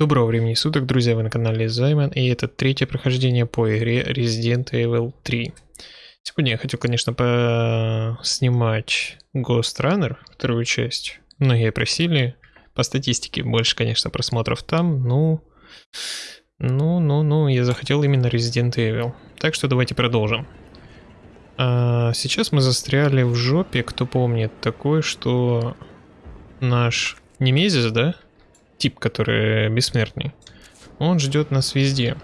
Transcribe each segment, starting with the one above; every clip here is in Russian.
Доброго времени суток, друзья, вы на канале Займан, и это третье прохождение по игре Resident Evil 3. Сегодня я хотел, конечно, снимать Ghost Runner, вторую часть. Многие просили, по статистике больше, конечно, просмотров там, ну... Ну, ну, ну, я захотел именно Resident Evil. Так что давайте продолжим. А сейчас мы застряли в жопе, кто помнит, такой, что наш Немезис, да? Тип, который бессмертный. Он ждет нас везде.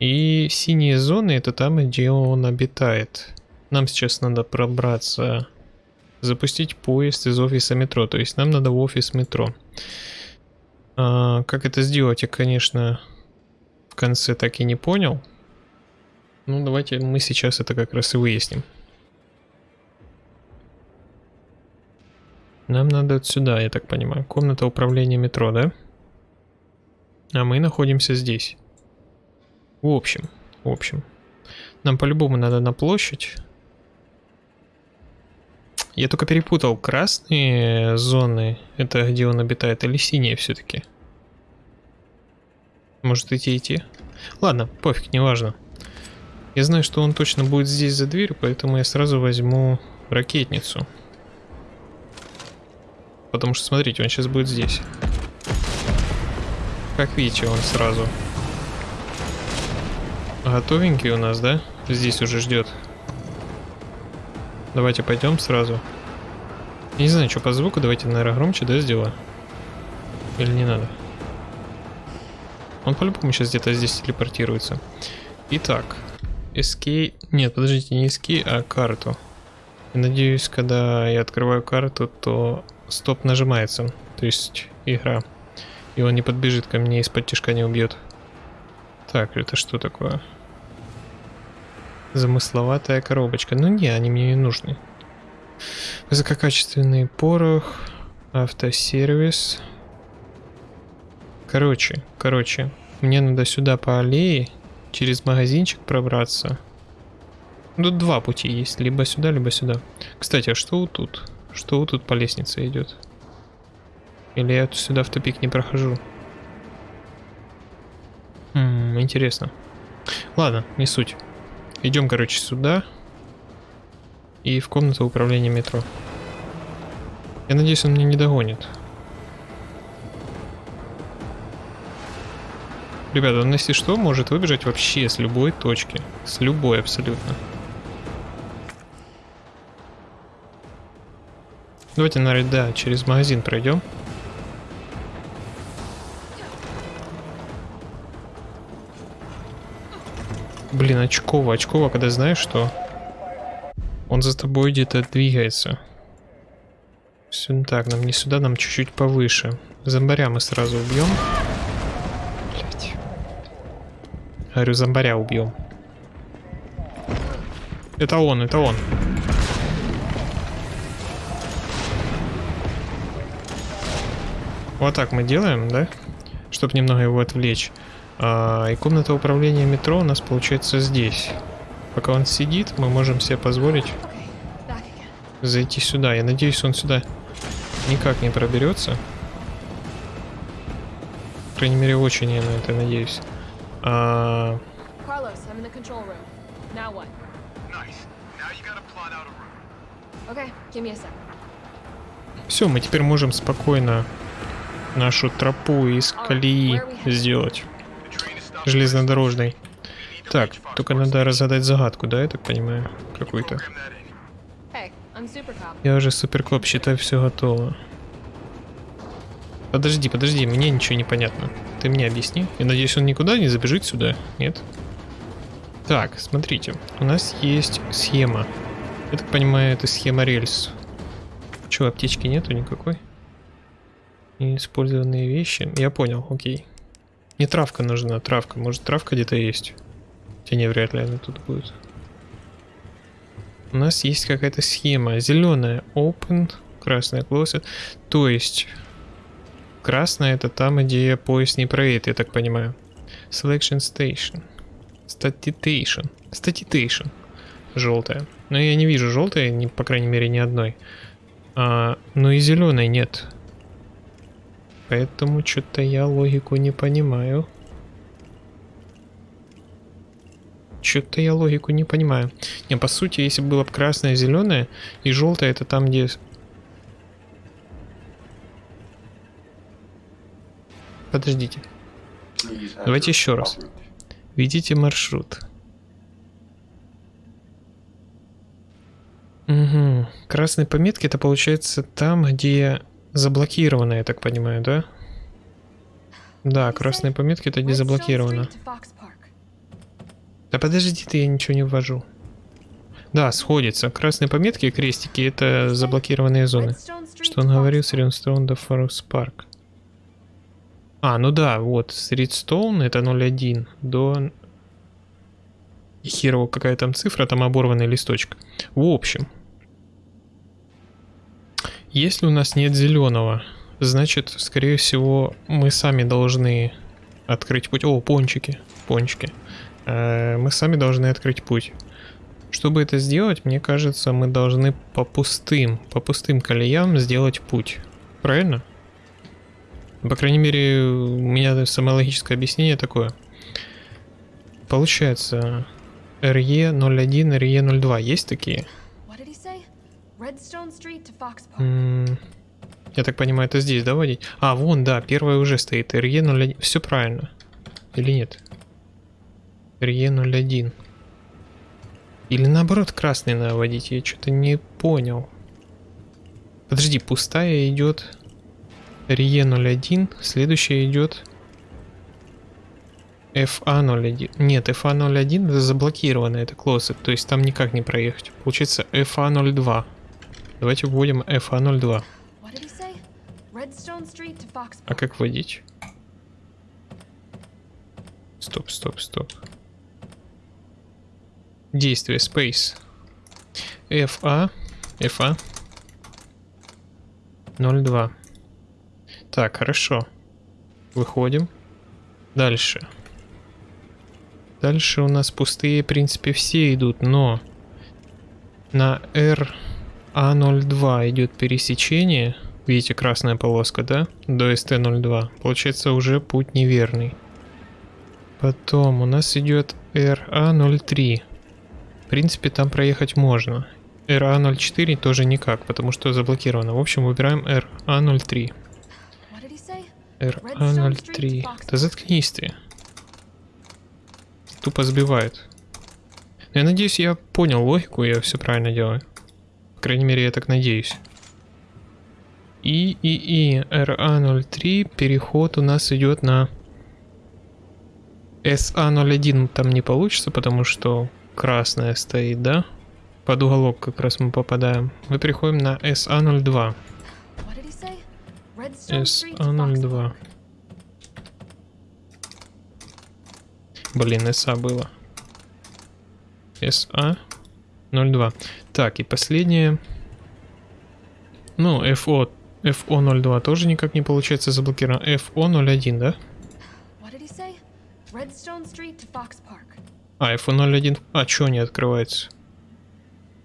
И синие зоны это там, где он обитает. Нам сейчас надо пробраться, запустить поезд из офиса метро. То есть нам надо в офис метро. А, как это сделать, я, конечно, в конце так и не понял. Ну, давайте мы сейчас это как раз и выясним. Нам надо сюда, я так понимаю. Комната управления метро, да? А мы находимся здесь. В общем, в общем. Нам по-любому надо на площадь. Я только перепутал красные зоны, это где он обитает, или синие все-таки. Может идти идти? Ладно, пофиг, неважно. Я знаю, что он точно будет здесь за дверью, поэтому я сразу возьму ракетницу. Потому что, смотрите, он сейчас будет здесь. Как видите, он сразу готовенький у нас, да? Здесь уже ждет. Давайте пойдем сразу. Не знаю, что по звуку. Давайте, наверное, громче, да, сделаю? Или не надо? Он по-любому сейчас где-то здесь телепортируется. Итак, Escape... Нет, подождите, не Escape, а карту. Надеюсь, когда я открываю карту, то стоп нажимается. То есть игра. И он не подбежит ко мне из-под тяжка не убьет. Так, это что такое? Замысловатая коробочка. Ну не, они мне не нужны. Высококачественный порох, автосервис. Короче, короче, мне надо сюда по аллее через магазинчик пробраться. Тут два пути есть, либо сюда, либо сюда. Кстати, а что тут? Что тут по лестнице идет? Или я сюда в тупик не прохожу? М -м, интересно. Ладно, не суть. Идем, короче, сюда. И в комнату управления метро. Я надеюсь, он меня не догонит. Ребята, он если что, может выбежать вообще с любой точки. С любой абсолютно. Давайте, наверное, да, через магазин пройдем. Блин, очково, очково, когда знаешь, что он за тобой где-то двигается. Все так, нам не сюда, нам чуть-чуть повыше. Зомбаря мы сразу убьем. Говорю, зомбаря убьем. Это он, это он. Вот так мы делаем, да? Чтобы немного его отвлечь. А, и комната управления метро у нас получается здесь. Пока он сидит, мы можем себе позволить зайти сюда. Я надеюсь, он сюда никак не проберется. По крайней мере, очень я на это надеюсь. Sec. Все, мы теперь можем спокойно нашу тропу из колеи сделать. Железнодорожной. Так, только надо разгадать загадку, да, я так понимаю? Какую-то. Я уже суперкоп, считай, все готово. Подожди, подожди, мне ничего не понятно. Ты мне объясни. Я надеюсь, он никуда не забежит сюда, нет? Так, смотрите. У нас есть схема. Я так понимаю, это схема рельс. Че, аптечки нету никакой? Неиспользованные вещи. Я понял, окей. Не травка нужна, травка. Может, травка где-то есть? Хотя не, вряд ли она тут будет. У нас есть какая-то схема. Зеленая open, красная closed. То есть Красная это там, где поезд не проедет, я так понимаю. Selection Station. Statitation. Statitation. Желтая. Но я не вижу желтой, по крайней мере, ни одной. А, но и зеленой нет. Поэтому что-то я логику не понимаю. Что-то я логику не понимаю. Не, по сути, если было бы красное, зеленое и желтое, это там, где... Подождите. Давайте еще раз. Видите маршрут. Угу. Красные пометки это получается там, где заблокировано, я так понимаю, да? Да, красные пометки это где заблокировано. Да подожди ты, я ничего не ввожу. Да, сходится. Красные пометки и крестики это заблокированные зоны. Что он говорил с Римстоун до Форекс Парк. А, ну да, вот, с Редстоун это 0.1 до... И херово какая там цифра, там оборванный листочек. В общем, если у нас нет зеленого, значит, скорее всего, мы сами должны открыть путь. О, пончики, пончики. Э, мы сами должны открыть путь. Чтобы это сделать, мне кажется, мы должны по пустым, по пустым колеям сделать путь. Правильно? По крайней мере, у меня самое логическое объяснение такое. Получается, RE01, RE02 есть такие? Я так понимаю, это здесь, да, водить? А, вон, да, первая уже стоит. RE01. Все правильно. Или нет? RE01. Или наоборот красный надо водить, я что-то не понял. Подожди, пустая идет RE01, следующая идет FA01. Нет, FA01 это заблокировано, это closet, то есть там никак не проехать. Получается FA02. Давайте вводим FA02. А как вводить? Стоп, стоп, стоп. Действие, space. FA, FA 02. Так, хорошо. Выходим. Дальше. Дальше у нас пустые, в принципе, все идут, но на RA02 идет пересечение. Видите, красная полоска, да? До ST02. Получается уже путь неверный. Потом у нас идет RA03. В принципе, там проехать можно. RA04 тоже никак, потому что заблокировано. В общем, выбираем RA03. RA03. Да заткнись ты. Тупо сбивает. Я надеюсь, я понял логику, я все правильно делаю. Крайней мере, я так надеюсь. И, и, и, RA03, переход у нас идет на SA01 там не получится, потому что красная стоит, да? Под уголок как раз мы попадаем. Мы переходим на SA02. SA02. Блин, SA было. SA02. Так, и последнее. Ну, FO, FO02 тоже никак не получается заблокировано. FO01, да? А, F01... А, чё не открывается?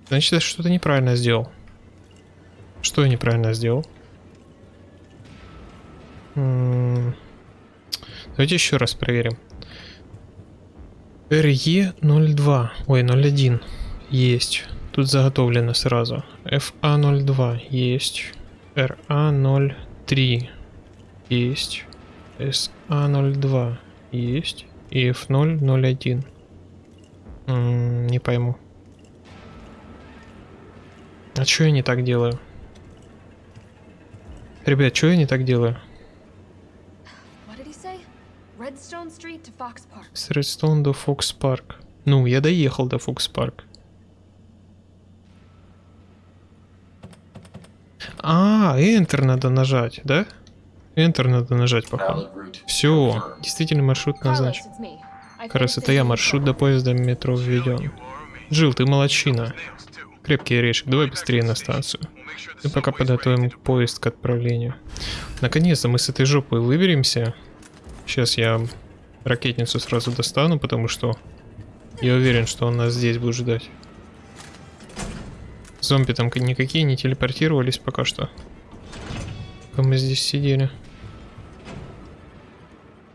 Значит, я что-то неправильно сделал. Что я неправильно сделал? М -м Давайте еще раз проверим. RE02. Ой, 01. Есть. Тут заготовлено сразу. FA02. Есть. RA03. Есть. SA02. Есть. И F0, 01. М -м, не пойму. А что я не так делаю? Ребят, что я не так делаю? С Redstone до Fox Park. Ну, я доехал до Fox Park. А, Enter надо нажать, да? Enter надо нажать, походу. Все, действительно маршрут назначен. Как это я маршрут до поезда метро введен. Жил, ты молочина. Крепкий орешек, давай быстрее на станцию. И пока подготовим поезд к отправлению. Наконец-то мы с этой жопой выберемся. Сейчас я ракетницу сразу достану, потому что я уверен, что он нас здесь будет ждать. Зомби там никакие не телепортировались пока что. Пока мы здесь сидели.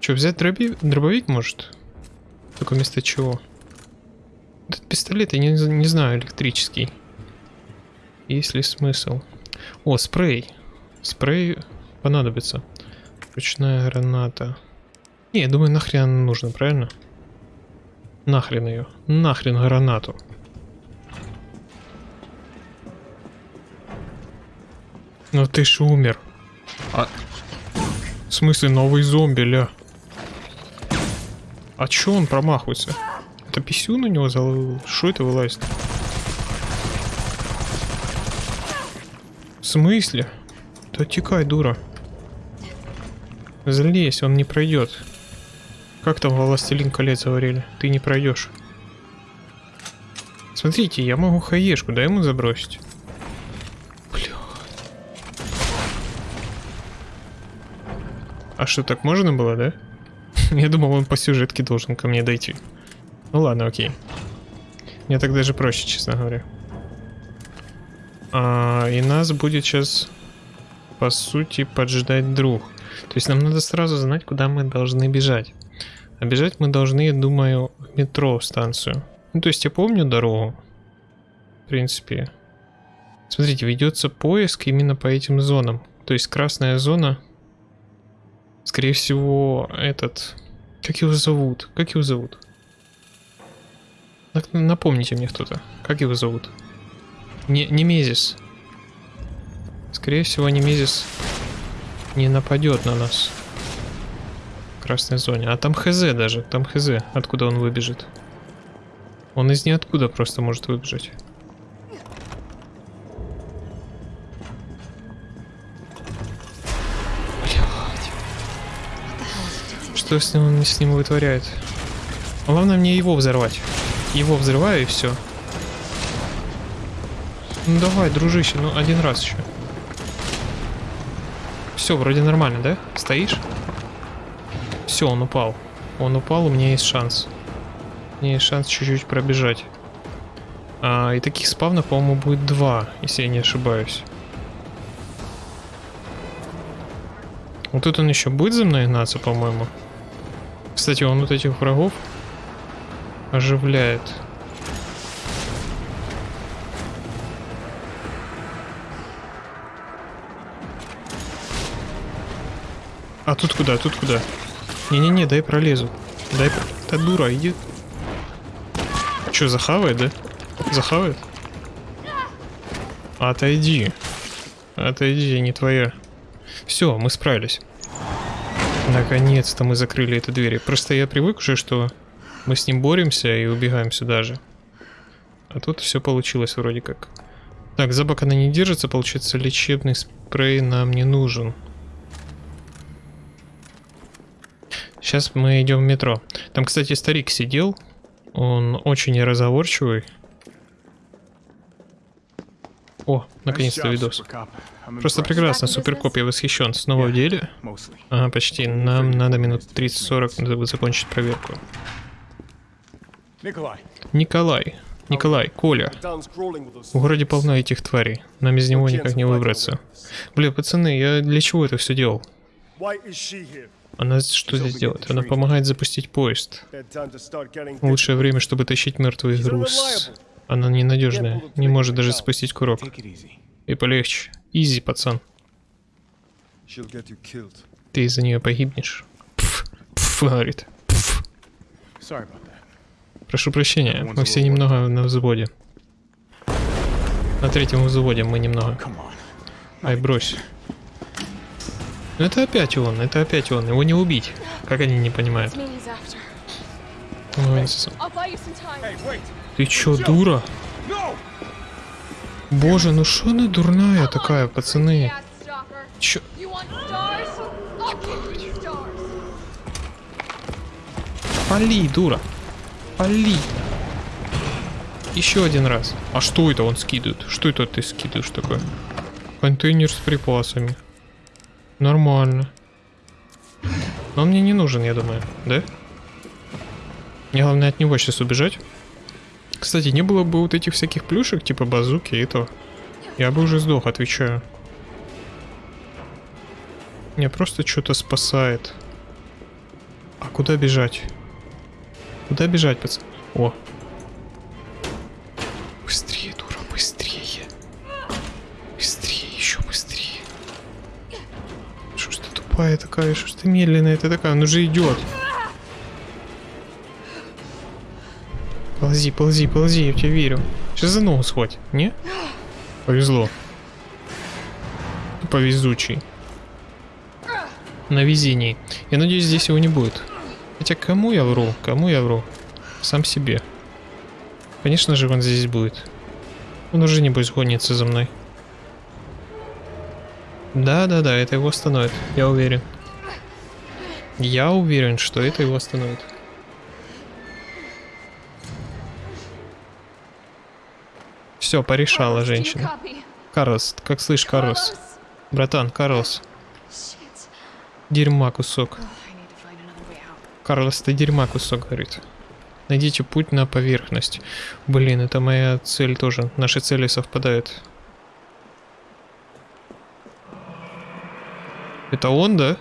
Че, взять дроби... дробовик может? Только вместо чего? Этот пистолет, я не, не знаю, электрический. Есть ли смысл? О, спрей. Спрей понадобится. Ручная граната. Не, я думаю, нахрен она нужна, правильно? Нахрен ее. Нахрен гранату. Ну ты ж умер. А... В смысле, новый зомби, ля? А чё он промахивается? Это писюн у него залыл? Что это вылазит? В смысле? Да текай, дура. Залезь, он не пройдет. Как там Властелин колец говорили? Ты не пройдешь. Смотрите, я могу хаешку, дай ему забросить. А что, так можно было, да? я думал, он по сюжетке должен ко мне дойти. Ну ладно, окей. Мне так даже проще, честно говоря. А, и нас будет сейчас, по сути, поджидать друг. То есть нам надо сразу знать, куда мы должны бежать. А бежать мы должны, я думаю, в метро в станцию. Ну, то есть я помню дорогу. В принципе. Смотрите, ведется поиск именно по этим зонам. То есть красная зона. Скорее всего, этот... Как его зовут? Как его зовут? Напомните мне кто-то. Как его зовут? Не, Немезис. Скорее всего, Немезис не нападет на нас красной зоне. А там хз даже, там хз, откуда он выбежит. Он из ниоткуда просто может выбежать. Что с ним, с ним вытворяет? Главное мне его взорвать. Его взрываю и все. Ну давай, дружище, ну один раз еще. Все, вроде нормально, да? Стоишь? Все, он упал. Он упал, у меня есть шанс. У меня есть шанс чуть-чуть пробежать. А, и таких спавнов, по-моему, будет два, если я не ошибаюсь. Вот тут он еще будет за мной гнаться, по-моему. Кстати, он вот этих врагов оживляет. А тут куда? Тут куда? Не-не-не, дай пролезу. Дай... Та дура, иди. Че, захавает, да? Захавает? Отойди. Отойди, не твоя. Все, мы справились. Наконец-то мы закрыли эту дверь. Просто я привык уже, что мы с ним боремся и убегаем сюда же. А тут все получилось вроде как. Так, за бок она не держится, получается лечебный спрей нам не нужен. Сейчас мы идем в метро. Там, кстати, старик сидел. Он очень неразговорчивый. О, наконец-то видос. Просто прекрасно, суперкоп, я восхищен. Снова в деле? Ага, почти. Нам надо минут 30-40, чтобы закончить проверку. Николай. Николай, Коля. В городе полно этих тварей. Нам из него никак не выбраться. Бля, пацаны, я для чего это все делал? Она что здесь делает? Она помогает запустить поезд. Лучшее время, чтобы тащить мертвый груз. Она ненадежная, не может даже спустить курок. И полегче. Изи, пацан. Ты из-за нее погибнешь. Пф, пф, говорит. Пф. Прошу прощения, мы все немного на взводе. На третьем взводе мы немного. Ай, брось. Ну это опять он, это опять он. Его не убить. Как они не понимают? Ты чё, дура? Боже, ну что она дурная такая, пацаны? Чё? Пали, дура. Пали. Еще один раз. А что это он скидывает? Что это ты скидываешь такое? Контейнер с припасами. Нормально. Но он мне не нужен, я думаю, да? Мне главное от него сейчас убежать. Кстати, не было бы вот этих всяких плюшек, типа базуки и то. Я бы уже сдох, отвечаю. Мне просто что-то спасает. куда бежать? Куда бежать, пацан? О. Быстрее, дура, быстрее. Быстрее, еще быстрее. Что ж ты тупая такая, что ж ты медленная ты такая, он уже идет. Ползи, ползи, ползи, я в тебя верю. Сейчас за ногу схвать, не? Повезло. Повезучий. На везении. Я надеюсь, здесь его не будет. Хотя кому я вру? Кому я вру? Сам себе. Конечно же, он здесь будет. Он уже небось гонится за мной. Да-да-да, это его остановит. Я уверен. Я уверен, что это его остановит. Все, порешала женщина. Карлос, как слышь, Карлос? Братан, Карлос. Дерьма кусок. Карлос, ты дерьма кусок, говорит. Найдите путь на поверхность. Блин, это моя цель тоже. Наши цели совпадают. Это он, да?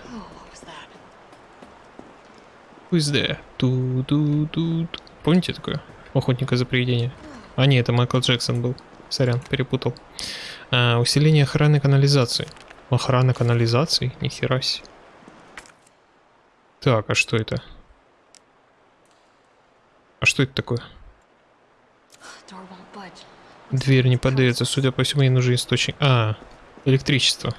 Who's there? Ту -ту -ту -ту. Помните такое? Охотника за привидения. А не, это Майкл Джексон был. Сорян, перепутал. А, усиление охраны канализации. Охрана канализации? Нихера себе. Так, а что это? А что это такое? Дверь не поддается, судя по всему, ей нужен источник. А, электричество.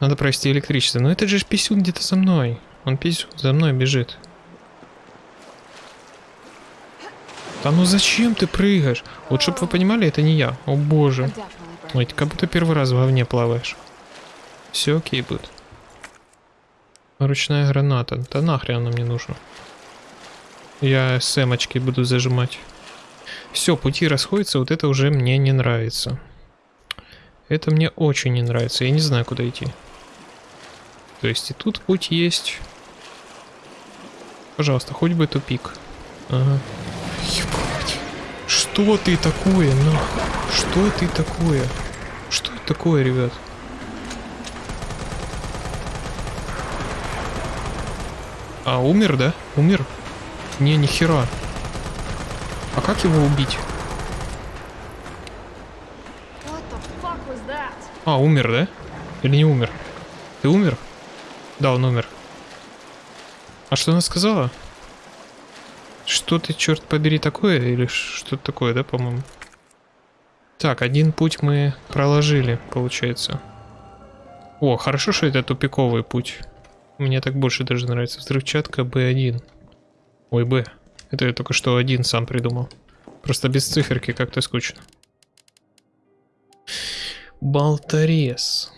Надо провести электричество. Но это же писюн где-то за мной. Он писюн за мной бежит. Да ну зачем ты прыгаешь? Вот чтобы вы понимали, это не я. О боже. Ой, ты как будто первый раз в говне плаваешь. Все окей будет. Ручная граната. Да нахрен она мне нужна. Я сэмочки буду зажимать. Все, пути расходятся, вот это уже мне не нравится. Это мне очень не нравится, я не знаю, куда идти. То есть и тут путь есть. Пожалуйста, хоть бы тупик. Ага. Что ты такое, ну? Что ты такое? Что это такое, ребят? А, умер, да? Умер? Не, нихера. А как его убить? А, умер, да? Или не умер? Ты умер? Да, он умер. А что она сказала? Что ты, черт побери, такое? Или что-то такое, да, по-моему? Так, один путь мы проложили, получается. О, хорошо, что это тупиковый путь. Мне так больше даже нравится. Взрывчатка B1. Ой, Б. Это я только что один сам придумал. Просто без циферки как-то скучно. Болторез.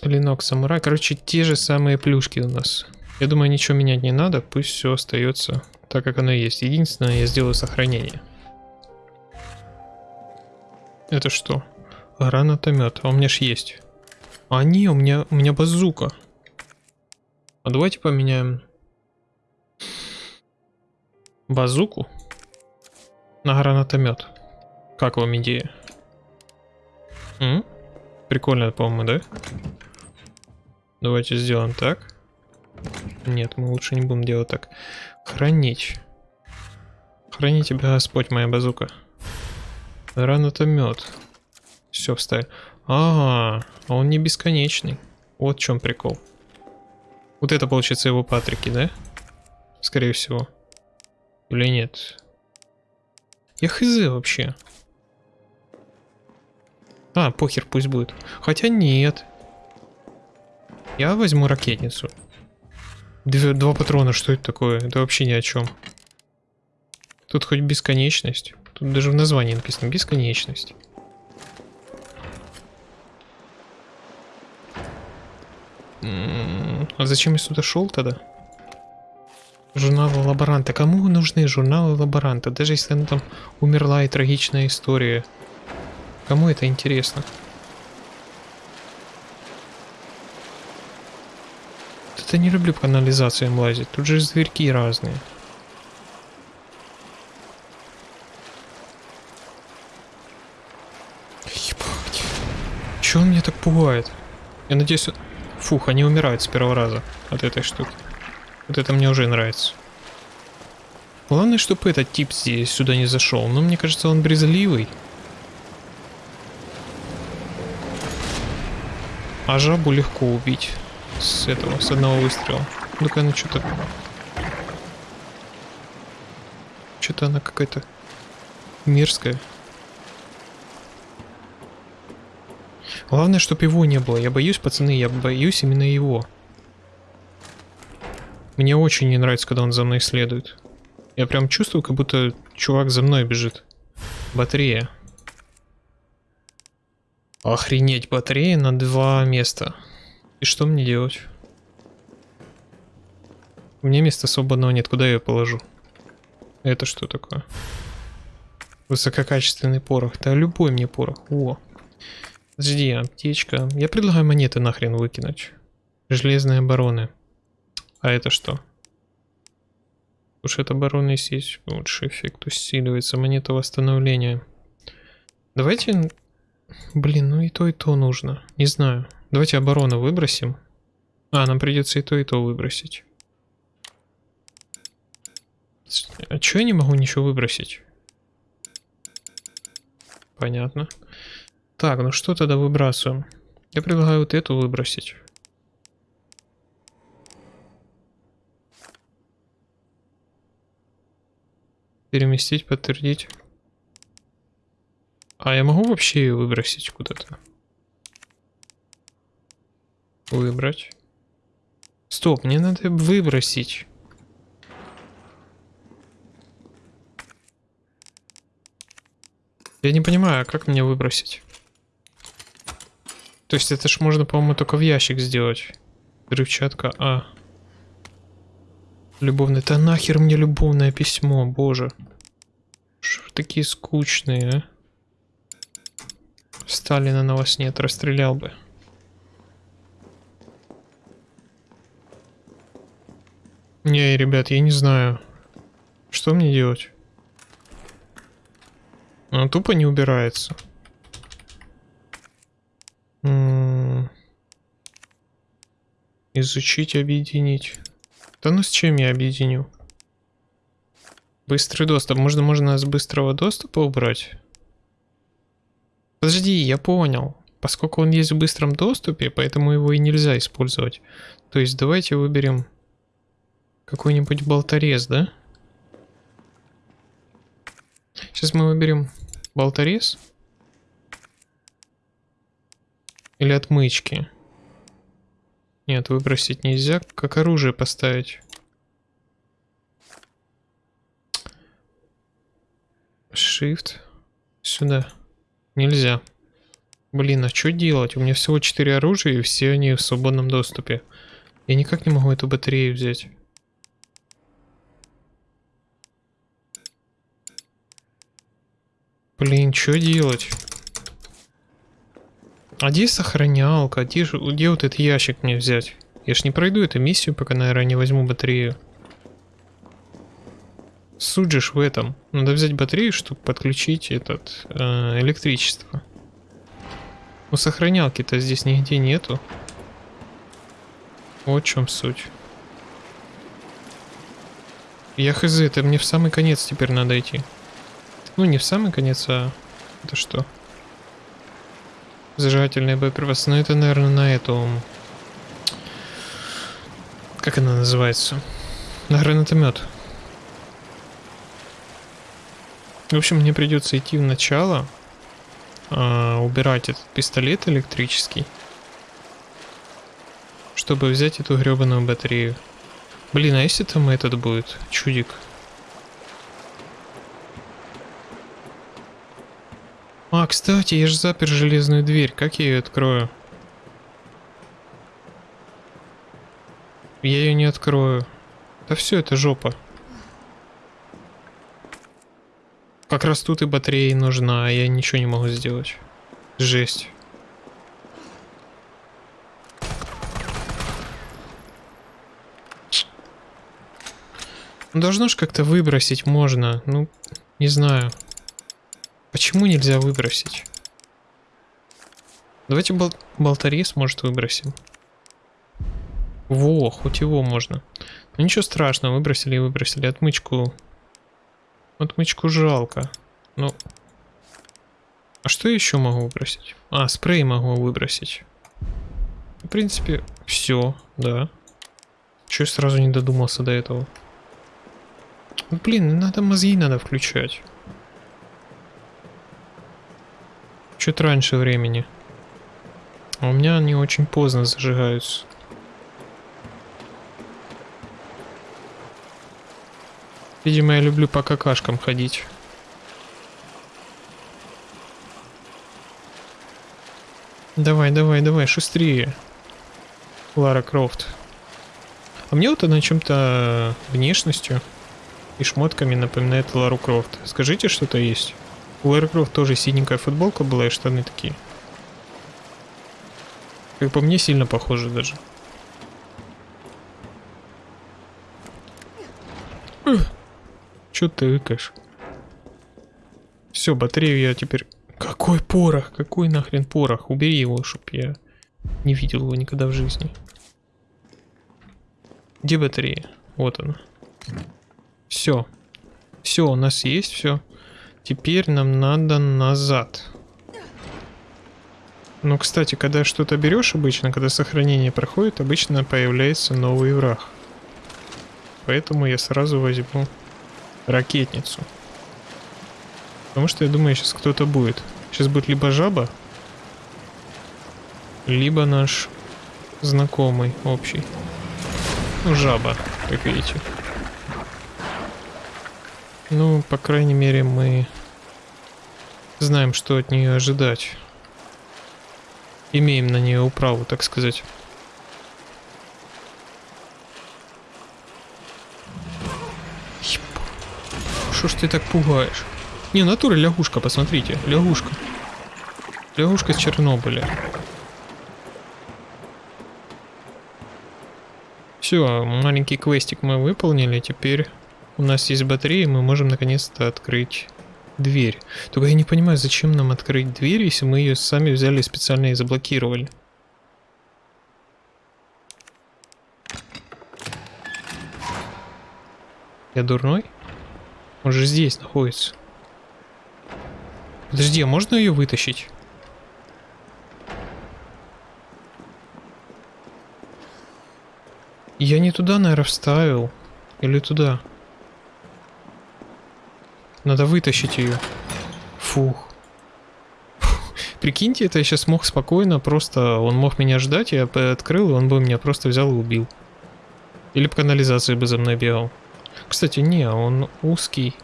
Клинок самурай. Короче, те же самые плюшки у нас. Я думаю, ничего менять не надо. Пусть все остается так, как оно есть. Единственное, я сделаю сохранение. Это что? Гранатомет. А у меня ж есть. А не, у меня, у меня базука. А давайте поменяем базуку на гранатомет. Как вам идея? М? Прикольно, по-моему, да? Давайте сделаем так. Нет, мы лучше не будем делать так. Хранить. Храни тебя Господь, моя базука. Гранатомет. Все, вставь. А, -а, он не бесконечный. Вот в чем прикол. Вот это получается его патрики, да? Скорее всего. Или нет? Я хз вообще. А, похер, пусть будет. Хотя нет. Я возьму ракетницу. Две, два патрона, что это такое? Это вообще ни о чем. Тут хоть бесконечность. Тут даже в названии написано бесконечность. М-м-м, а зачем я сюда шел тогда? Журналы лаборанта. Кому нужны журналы лаборанта? Даже если она там умерла и трагичная история. Кому это интересно? Это не люблю по канализациям лазить. Тут же зверьки разные. Ебать. Чё он меня так пугает? Я надеюсь... Фух, они умирают с первого раза от этой штуки. Вот это мне уже нравится. Главное, чтобы этот тип здесь сюда не зашел. Но мне кажется, он брезгливый. А жабу легко убить. С этого, с одного выстрела. Ну-ка она что-то... Что-то она какая-то мерзкая. Главное, чтобы его не было. Я боюсь, пацаны, я боюсь именно его. Мне очень не нравится, когда он за мной следует. Я прям чувствую, как будто чувак за мной бежит. Батарея. Охренеть, батарея на два места. И что мне делать? У меня места свободного нет, куда я ее положу? Это что такое? Высококачественный порох. Да любой мне порох. О. Подожди, аптечка. Я предлагаю монеты нахрен выкинуть. Железные обороны. А это что? Уж это обороны есть. Лучший эффект усиливается. Монета восстановления. Давайте... Блин, ну и то, и то нужно. Не знаю. Давайте оборону выбросим. А, нам придется и то, и то выбросить. А чё я не могу ничего выбросить? Понятно. Так, ну что тогда выбрасываем? Я предлагаю вот эту выбросить. Переместить, подтвердить. А я могу вообще ее выбросить куда-то? Выбрать. Стоп, мне надо выбросить. Я не понимаю, а как мне выбросить? То есть это ж можно, по-моему, только в ящик сделать. Взрывчатка А. Любовное. Да нахер мне любовное письмо, боже. Что такие скучные, а? Сталина на вас нет, расстрелял бы. Не, ребят, я не знаю. Что мне делать? Она тупо не убирается. Изучить, объединить. Да ну с чем я объединю? Быстрый доступ. Можно, можно с быстрого доступа убрать? Подожди, я понял. Поскольку он есть в быстром доступе, поэтому его и нельзя использовать. То есть давайте выберем какой-нибудь болторез, да? Сейчас мы выберем Болторез? Или отмычки? Нет, выбросить нельзя. Как оружие поставить? Shift. Сюда. Нельзя. Блин, а что делать? У меня всего 4 оружия, и все они в свободном доступе. Я никак не могу эту батарею взять. Блин, что делать? А где сохранялка? Где, где вот этот ящик мне взять? Я ж не пройду эту миссию, пока, наверное, не возьму батарею. Суть в этом. Надо взять батарею, чтобы подключить этот э, электричество. Ну, сохранялки-то здесь нигде нету. Вот в чем суть. Я хз, это мне в самый конец теперь надо идти. Ну, не в самый конец, а... Это что? Зажигательные боеприпасы. Ну, это, наверное, на эту... Как она называется? На гранатомет. В общем, мне придется идти в начало, э, убирать этот пистолет электрический, чтобы взять эту гребаную батарею. Блин, а если там этот будет, чудик? А, кстати, я же запер железную дверь. Как я ее открою? Я ее не открою. Да все, это жопа. Как раз тут и батарея нужна, а я ничего не могу сделать. Жесть. Ну, должно ж как-то выбросить можно. Ну, не знаю. Почему нельзя выбросить? Давайте бол болторез, может, выбросим. Во, хоть его можно. Ну ничего страшного, выбросили и выбросили. Отмычку... Отмычку жалко. Ну... А что еще могу выбросить? А, спрей могу выбросить. В принципе, все, да. Чего я сразу не додумался до этого? Ну, блин, надо мозги надо включать. Чуть раньше времени. А у меня они очень поздно зажигаются. Видимо, я люблю по какашкам ходить. Давай, давай, давай, шустрее. Лара Крофт. А мне вот она чем-то внешностью и шмотками напоминает Лару Крофт. Скажите, что-то есть? У Лары Крофт тоже синенькая футболка была и штаны такие. Как по мне, сильно похоже даже. Чё ты выкаешь? Все, батарею я теперь... Какой порох? Какой нахрен порох? Убери его, чтоб я не видел его никогда в жизни. Где батарея? Вот она. Все. Все, у нас есть все. Теперь нам надо назад. Ну, кстати, когда что-то берешь обычно, когда сохранение проходит, обычно появляется новый враг. Поэтому я сразу возьму ракетницу. Потому что я думаю, сейчас кто-то будет. Сейчас будет либо жаба, либо наш знакомый общий. Ну, жаба, как видите. Ну, по крайней мере, мы знаем, что от нее ожидать. Имеем на нее управу, так сказать. Что ж ты так пугаешь? Не, натура лягушка, посмотрите. Лягушка. Лягушка с Чернобыля. Все, маленький квестик мы выполнили. Теперь у нас есть батарея, мы можем наконец-то открыть дверь. Только я не понимаю, зачем нам открыть дверь, если мы ее сами взяли специально и заблокировали. Я дурной? Он же здесь находится. Подожди, а можно ее вытащить? Я не туда, наверное, вставил. Или туда? Надо вытащить ее. Фух. Прикиньте, это я сейчас мог спокойно, просто он мог меня ждать, я открыл, и он бы меня просто взял и убил. Или по канализации бы за мной бегал. Кстати, не, он узкий.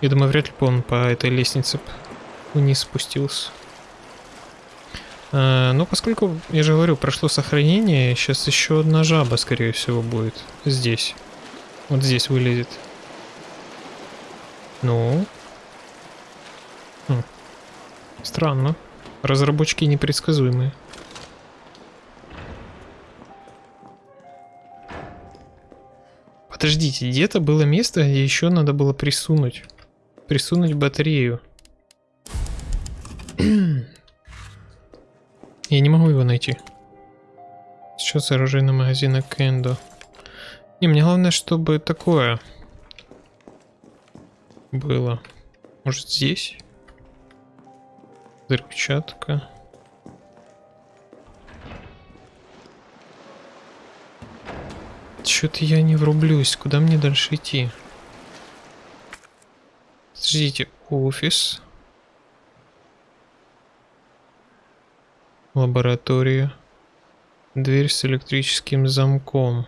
Я думаю, вряд ли бы он по этой лестнице вниз спустился. А, ну, поскольку, я же говорю, прошло сохранение, сейчас еще одна жаба, скорее всего, будет здесь. Вот здесь вылезет. Ну? Хм. Странно. Разработчики непредсказуемые. Подождите, где-то было место, где еще надо было присунуть. Присунуть батарею. Я не могу его найти. Сейчас оружейный магазин Кендо. Не, мне главное, чтобы такое было. Может здесь? Взрывчатка. Что-то я не врублюсь. Куда мне дальше идти? Подождите, офис. Лаборатория. Дверь с электрическим замком.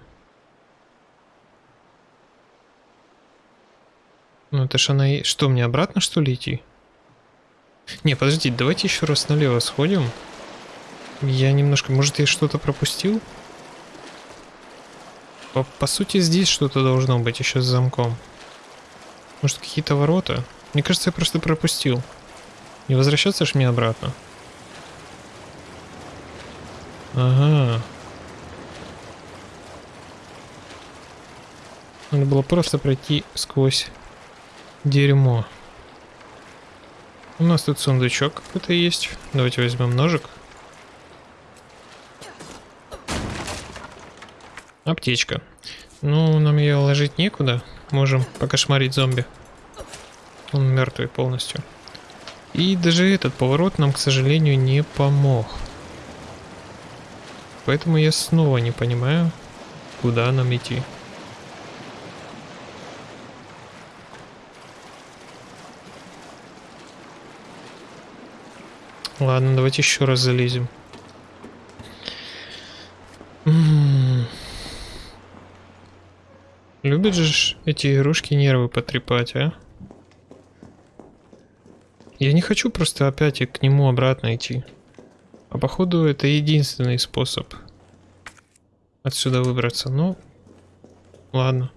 Ну это ж она. Что, мне обратно что ли идти? Не, подождите, давайте еще раз налево сходим. Я немножко... Может я что-то пропустил? По, по сути здесь что-то должно быть еще с замком. Может какие-то ворота? Мне кажется, я просто пропустил. Не возвращаться ж мне обратно. Ага. Надо было просто пройти сквозь дерьмо. У нас тут сундучок какой-то есть. Давайте возьмем ножик. Аптечка. Ну, нам ее ложить некуда. Можем покошмарить зомби. Он мертвый полностью. И даже этот поворот нам, к сожалению, не помог. Поэтому я снова не понимаю, куда нам идти. Ладно, давайте еще раз залезем. Любят же эти игрушки нервы потрепать, а? Я не хочу просто опять к нему обратно идти. А походу это единственный способ отсюда выбраться. Ну, ладно.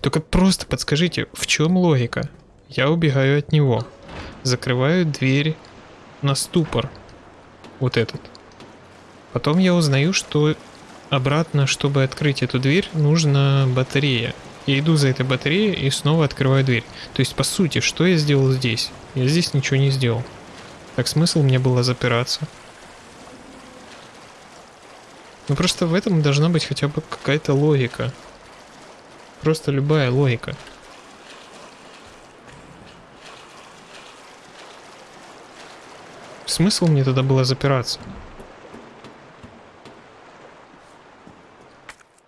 Только просто подскажите, в чем логика? Я убегаю от него. Закрываю дверь на ступор. Вот этот. Потом я узнаю, что обратно, чтобы открыть эту дверь, нужна батарея. Я иду за этой батареей и снова открываю дверь. То есть, по сути, что я сделал здесь? Я здесь ничего не сделал. Так смысл мне было запираться. Ну просто в этом должна быть хотя бы какая-то логика. Просто любая логика. Смысл мне тогда было запираться?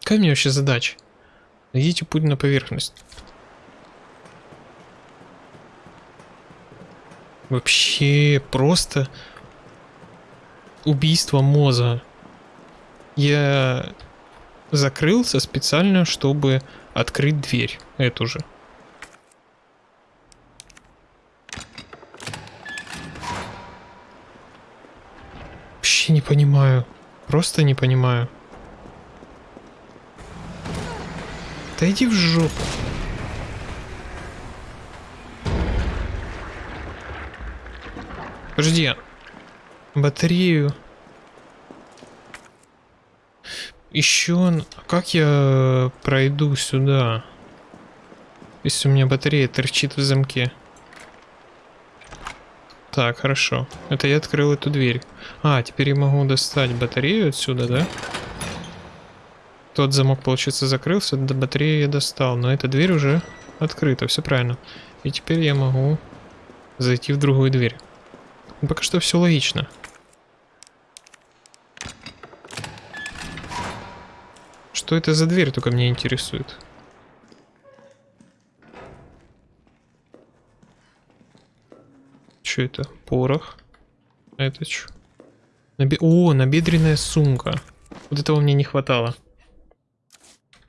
Какая мне вообще задача? Найдите путь на поверхность. Вообще просто убийство мозга. Я закрылся специально, чтобы открыть дверь эту же. Вообще не понимаю. Просто не понимаю. Да иди в жопу. Подожди. Батарею. Еще... Как я пройду сюда? Если у меня батарея торчит в замке. Так, хорошо. Это я открыл эту дверь. А, теперь я могу достать батарею отсюда, да? Тот замок, получается, закрылся, до батареи я достал, но эта дверь уже открыта, все правильно. И теперь я могу зайти в другую дверь. Ну, пока что все логично. Что это за дверь, только меня интересует. Что это? Порох. Это что? Наби... О, набедренная сумка. Вот этого мне не хватало.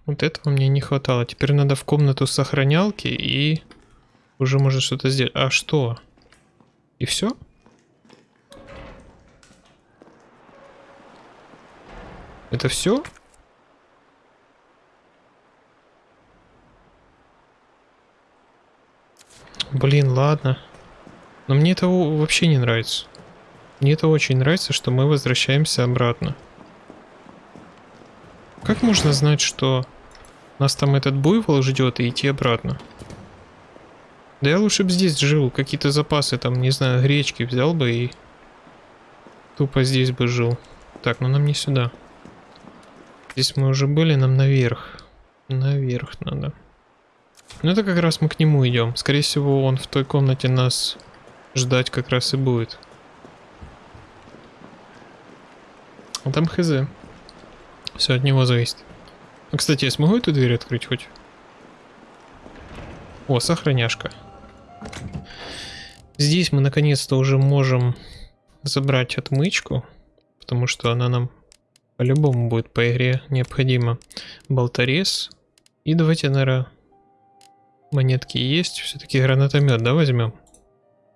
Вот этого мне не хватало. Теперь надо в комнату сохранялки и уже можно что-то сделать. А что? И все? Это все? Блин, ладно. Но мне это вообще не нравится. Мне это очень нравится, что мы возвращаемся обратно. Как можно знать, что нас там этот буйвол ждет и идти обратно. Да я лучше бы здесь жил, какие-то запасы там, не знаю, гречки взял бы и тупо здесь бы жил. Так, ну нам не сюда. Здесь мы уже были, нам наверх. Наверх надо. Ну это как раз мы к нему идем. Скорее всего, он в той комнате нас ждать как раз и будет. А там хз. Все от него зависит. А, кстати, я смогу эту дверь открыть хоть? О, сохраняшка. Здесь мы наконец-то уже можем забрать отмычку, потому что она нам по-любому будет по игре необходима. Болторез. И давайте, наверное, монетки есть. Все-таки гранатомет, да, возьмем?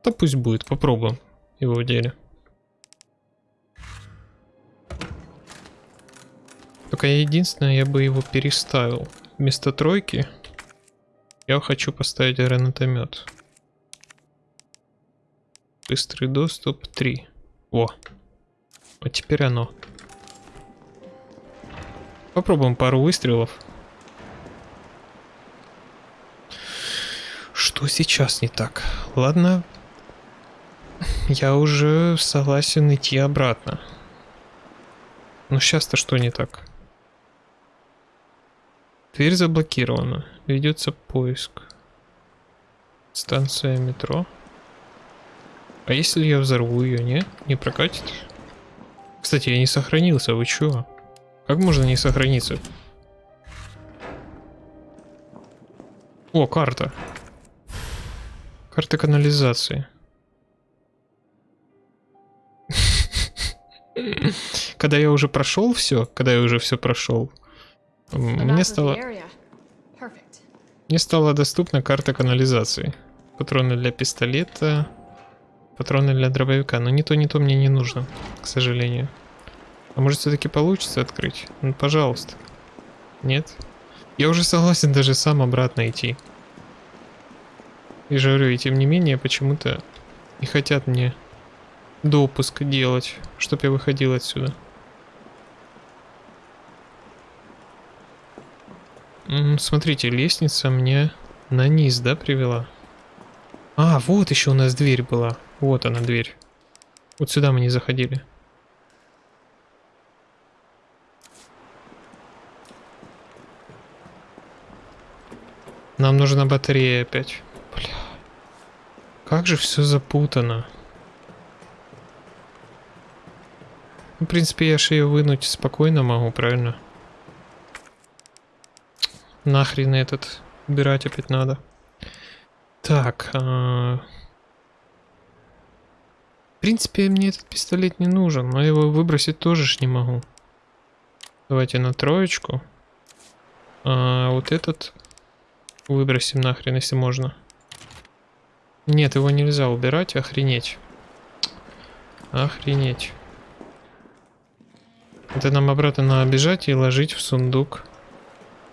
Да пусть будет, попробуем его в деле. Только я единственное, я бы его переставил. Вместо тройки я хочу поставить гранатомет. Быстрый доступ 3. О. Вот теперь оно. Попробуем пару выстрелов. Что сейчас не так? Ладно. Я уже согласен идти обратно. Но сейчас-то что не так? Дверь заблокирована. Ведется поиск. Станция метро. А если я взорву ее, не? Не прокатит? Кстати, я не сохранился, вы чё? Как можно не сохраниться? О, карта. Карта канализации. Когда я уже прошел все, когда я уже все прошел, мне стало, мне стала доступна карта канализации. Патроны для пистолета, патроны для дробовика. Но ни то, ни то мне не нужно, к сожалению. А может все-таки получится открыть? Ну, пожалуйста. Нет? Я уже согласен даже сам обратно идти. И же говорю, и тем не менее, почему-то не хотят мне допуск делать, чтобы я выходил отсюда. Смотрите, лестница мне на низ, да, привела? А, вот еще у нас дверь была. Вот она, дверь. Вот сюда мы не заходили. Нам нужна батарея опять. Бля. Как же все запутано. Ну, в принципе, я же ее вынуть спокойно могу, правильно? Нахрен этот убирать опять надо. Так. А... В принципе, мне этот пистолет не нужен, но его выбросить тоже ж не могу. Давайте на троечку. А вот этот выбросим нахрен, если можно. Нет, его нельзя убирать, охренеть. Охренеть. Это нам обратно надо бежать и ложить в сундук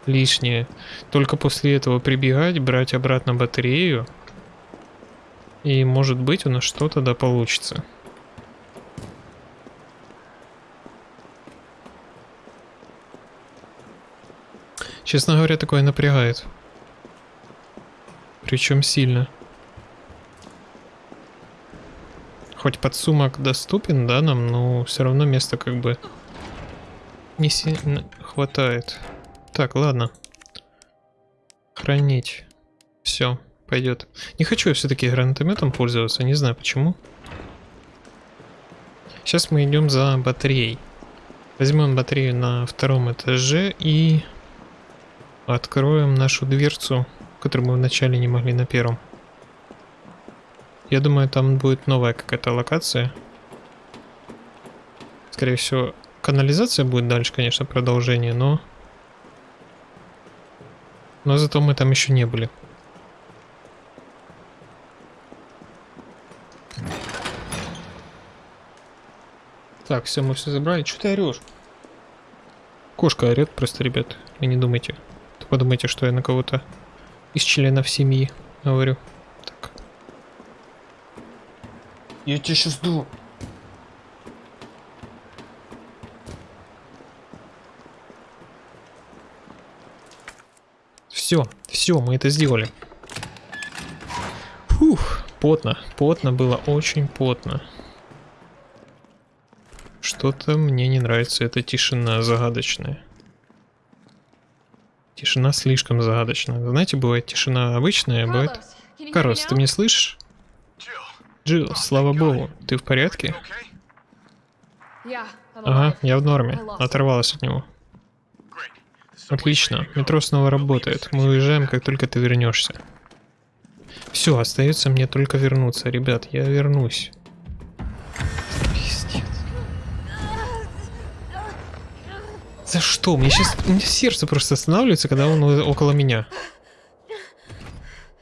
лишнее. Только после этого прибегать, брать обратно батарею. И может быть у нас что-то да получится. Честно говоря, такое напрягает. Причем сильно. Хоть подсумок доступен, да, нам, но все равно места как бы не сильно хватает. Так, ладно. Хранить. Все, пойдет. Не хочу я все-таки гранатометом пользоваться, не знаю почему. Сейчас мы идем за батареей. Возьмем батарею на втором этаже и откроем нашу дверцу, которую мы вначале не могли на первом. Я думаю, там будет новая какая-то локация. Скорее всего, канализация будет дальше, конечно, продолжение, но но зато мы там еще не были. Так, все, мы все забрали. Что ты орешь? Кошка орет просто, ребят. Вы не думайте. Вы подумайте, что я на кого-то из членов семьи говорю. Так. Я тебя сейчас ду. Все, все, мы это сделали. Фух, потно, потно было, очень потно. Что-то мне не нравится эта тишина загадочная. Тишина слишком загадочная. Знаете, бывает тишина обычная, бывает... Карлос, ты меня слышишь? Джилл, слава богу, ты в порядке? Ага, я в норме. Оторвалась от него. Отлично, метро снова работает. Мы уезжаем, как только ты вернешься. Все, остается мне только вернуться. Ребят, я вернусь. За что? Мне сейчас... У меня сердце просто останавливается, когда он около меня.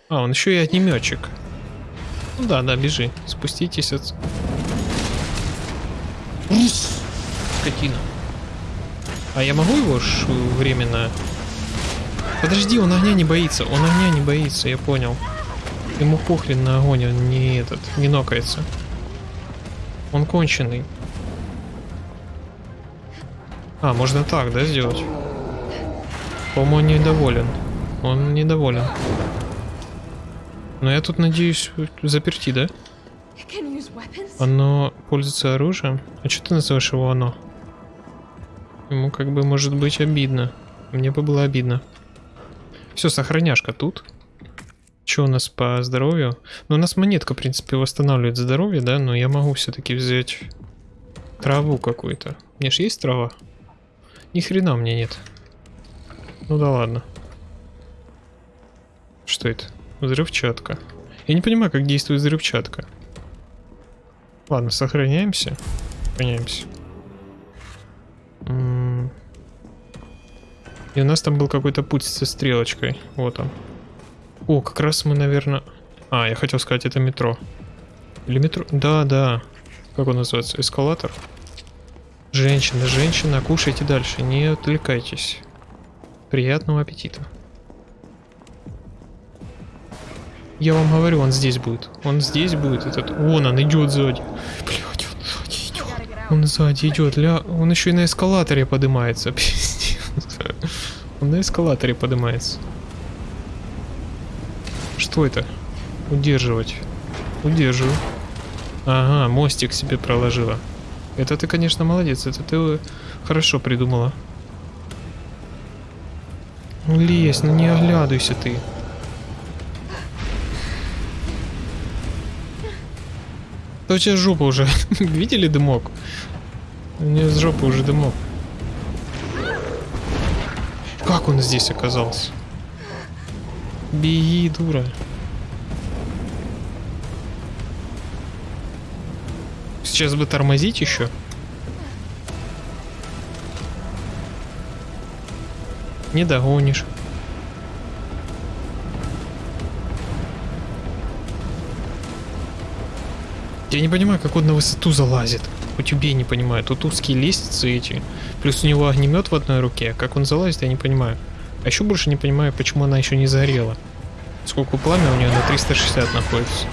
А, он еще и огнеметчик. Ну да, да, бежи. Спуститесь от... Скотина. А я могу его ж временно... Подожди, он огня не боится. Он огня не боится, я понял. Ему похрен на огонь, он не этот, не нокается. Он конченый. А, можно так, да, сделать? По-моему, он недоволен. Он недоволен. Но я тут, надеюсь, заперти, да? Оно пользуется оружием? А что ты называешь его оно? Ему как бы может быть обидно. Мне бы было обидно. Все, сохраняшка тут. Что у нас по здоровью? Ну, у нас монетка, в принципе, восстанавливает здоровье, да, но я могу все-таки взять траву какую-то. Мне ж есть трава? Ни хрена мне нет. Ну да ладно. Что это? Взрывчатка. Я не понимаю, как действует взрывчатка. Ладно, сохраняемся. Сохраняемся. И у нас там был какой-то путь со стрелочкой. Вот он. О, как раз мы, наверное... А, я хотел сказать, это метро. Или метро? Да, да. Как он называется? Эскалатор? Женщина, женщина, кушайте дальше, не отвлекайтесь. Приятного аппетита. Я вам говорю, он здесь будет. Он здесь будет, этот... Вон он идет сзади. Идет. Он сзади идет. Ля... Он еще и на эскалаторе поднимается. Он на эскалаторе поднимается. Что это? Удерживать. Удерживаю. Ага, мостик себе проложила. Это ты, конечно, молодец. Это ты хорошо придумала. Лезь, ну не оглядывайся ты. Да у тебя жопа уже. Видели дымок? У меня с жопы уже дымок. Как он здесь оказался? Беги, дура. Сейчас бы тормозить еще. Не догонишь. Я не понимаю, как он на высоту залазит. Хоть убей, не понимаю. Тут узкие лестницы эти. Плюс у него огнемет в одной руке. Как он залазит, я не понимаю. А еще больше не понимаю, почему она еще не загорела. Сколько пламя у нее на 360 находится.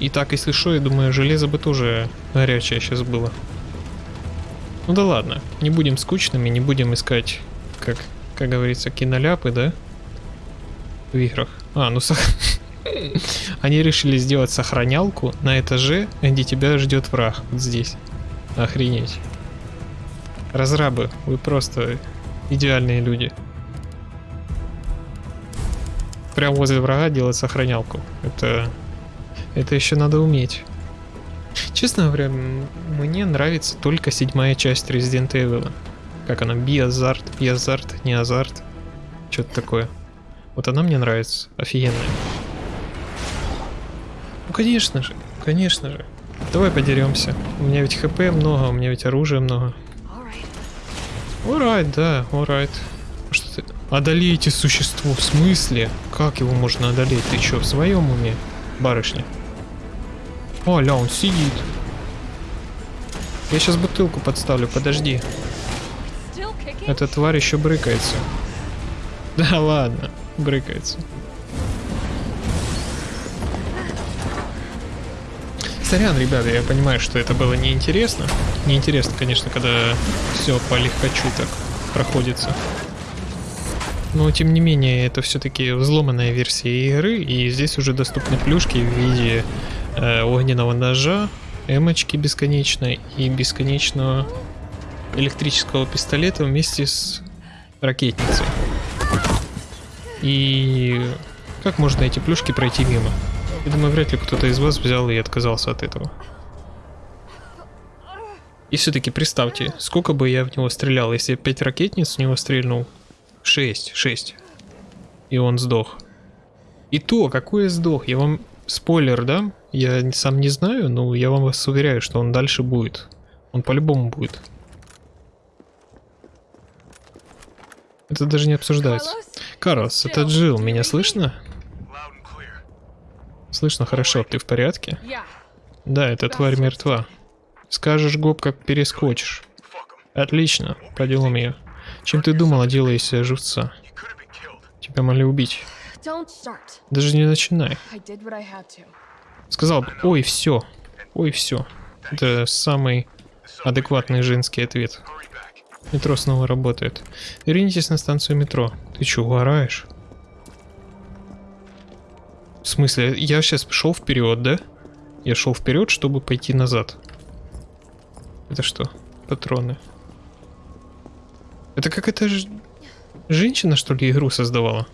И так, если что, я думаю, железо бы тоже горячее сейчас было. Ну да ладно, не будем скучными, не будем искать, как, как говорится, киноляпы, да? В играх. А, ну сах... Они решили сделать сохранялку на этаже, где тебя ждет враг. Вот здесь. Охренеть. Разрабы, вы просто идеальные люди. Прям возле врага делать сохранялку. Это... Это еще надо уметь. Честно говоря, мне нравится только седьмая часть Resident Evil. Как она? Биазарт, биазарт, не азарт. Что-то такое. Вот она мне нравится. Офигенная. Конечно же, конечно же. Давай подеремся. У меня ведь хп много, у меня ведь оружия много. Alright, да, alright. Что ты... Одолейте существо, в смысле? Как его можно одолеть? Ты что, в своем уме, барышня? О, ля, он сидит. Я сейчас бутылку подставлю, подожди. Эта тварь еще брыкается. Да ладно, брыкается. Сорян, ребята, я понимаю, что это было неинтересно. Неинтересно, конечно, когда все по легкочу так проходится. Но, тем не менее, это все-таки взломанная версия игры, и здесь уже доступны плюшки в виде э, огненного ножа, эмочки бесконечной и бесконечного электрического пистолета вместе с ракетницей. И как можно эти плюшки пройти мимо? Я думаю, вряд ли кто-то из вас взял и отказался от этого. И все-таки представьте, сколько бы я в него стрелял, если я 5 ракетниц в него стрельнул. 6, 6. И он сдох. И то, какой я сдох, я вам спойлер да? Я сам не знаю, но я вам вас уверяю, что он дальше будет. Он по-любому будет. Это даже не обсуждается. Карлос, это Джилл, меня слышно? Слышно хорошо, ты в порядке? Да, эта тварь мертва. Скажешь гоп, как перескочишь. Отлично, по делам ее. Чем ты думала, делая из себя живца? Тебя могли убить. Даже не начинай. Сказал бы, ой, все. Ой, все. Это самый адекватный женский ответ. Метро снова работает. Вернитесь на станцию метро. Ты что, угораешь? В смысле, я сейчас шел вперед, да? Я шел вперед, чтобы пойти назад. Это что? Патроны. Это какая-то ж... женщина, что ли, игру создавала?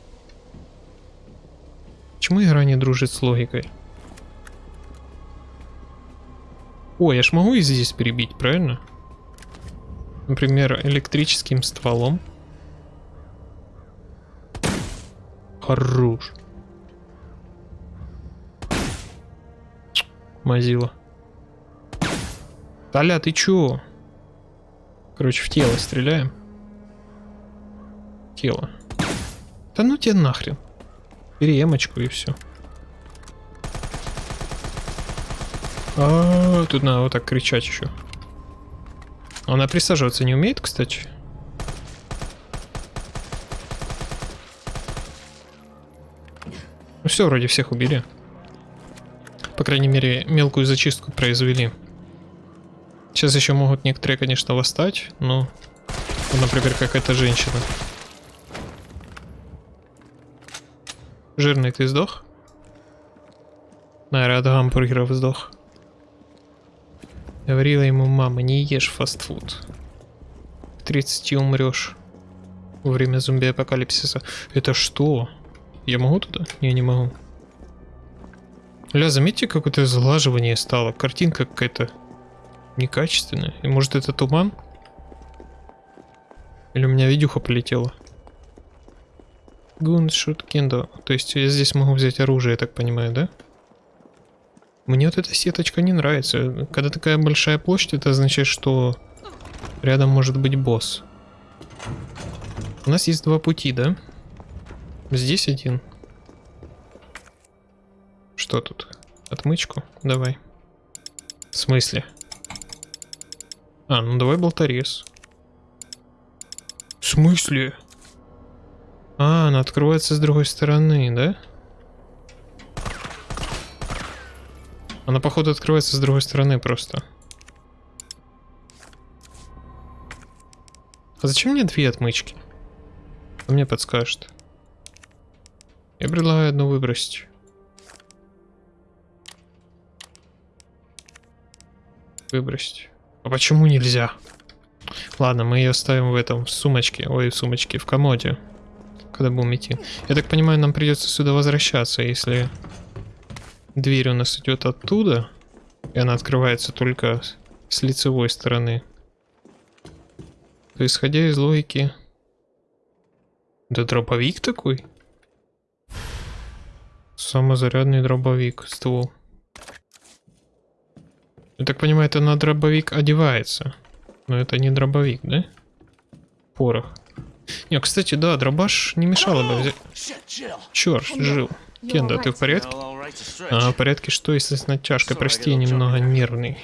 Почему игра не дружит с логикой? О, я ж могу и здесь перебить, правильно? Например, электрическим стволом. Хорош. Мазила. Таля, ты чё? Короче, в тело стреляем. Тело. Да ну тебе нахрен. Бери эмочку и все. А, тут надо вот так кричать еще. Она присаживаться не умеет, кстати. Ну все, вроде всех убили. Крайней мере, мелкую зачистку произвели. Сейчас еще могут некоторые, конечно, восстать, но... Например, какая-то женщина. Жирный ты сдох? Наверное, от гамбургеров сдох. Говорила ему мама, не ешь фастфуд. В 30 умрешь. Во время зомби-апокалипсиса. Это что? Я могу туда? Не, не могу. Ля, заметьте, какое-то сглаживание стало. Картинка какая-то некачественная. И может это туман? Или у меня видюха полетела? Гуншут кендо. То есть я здесь могу взять оружие, я так понимаю, да? Мне вот эта сеточка не нравится. Когда такая большая площадь, это означает, что рядом может быть босс. У нас есть два пути, да? Здесь один. Что тут? Отмычку? Давай. В смысле? А, ну давай болторез. В смысле? А, она открывается с другой стороны, да? Она, походу, открывается с другой стороны просто. А зачем мне две отмычки? Кто мне подскажет? Я предлагаю одну выбросить. Выбросить. А почему нельзя? Ладно, мы ее ставим в этом в сумочке. Ой, в сумочке, в комоде. Когда будем идти. Я так понимаю, нам придется сюда возвращаться, если Дверь у нас идет оттуда, и она открывается только с лицевой стороны. То исходя из логики... Да дробовик такой? Самозарядный дробовик, ствол. Я так понимаю, это на дробовик одевается. Но это не дробовик, да? Порох. Не, кстати, да, дробаш не мешало бы взять. Черт, жил. Кенда, ты в порядке? А, в порядке что, если с натяжкой? Прости, я немного нервный.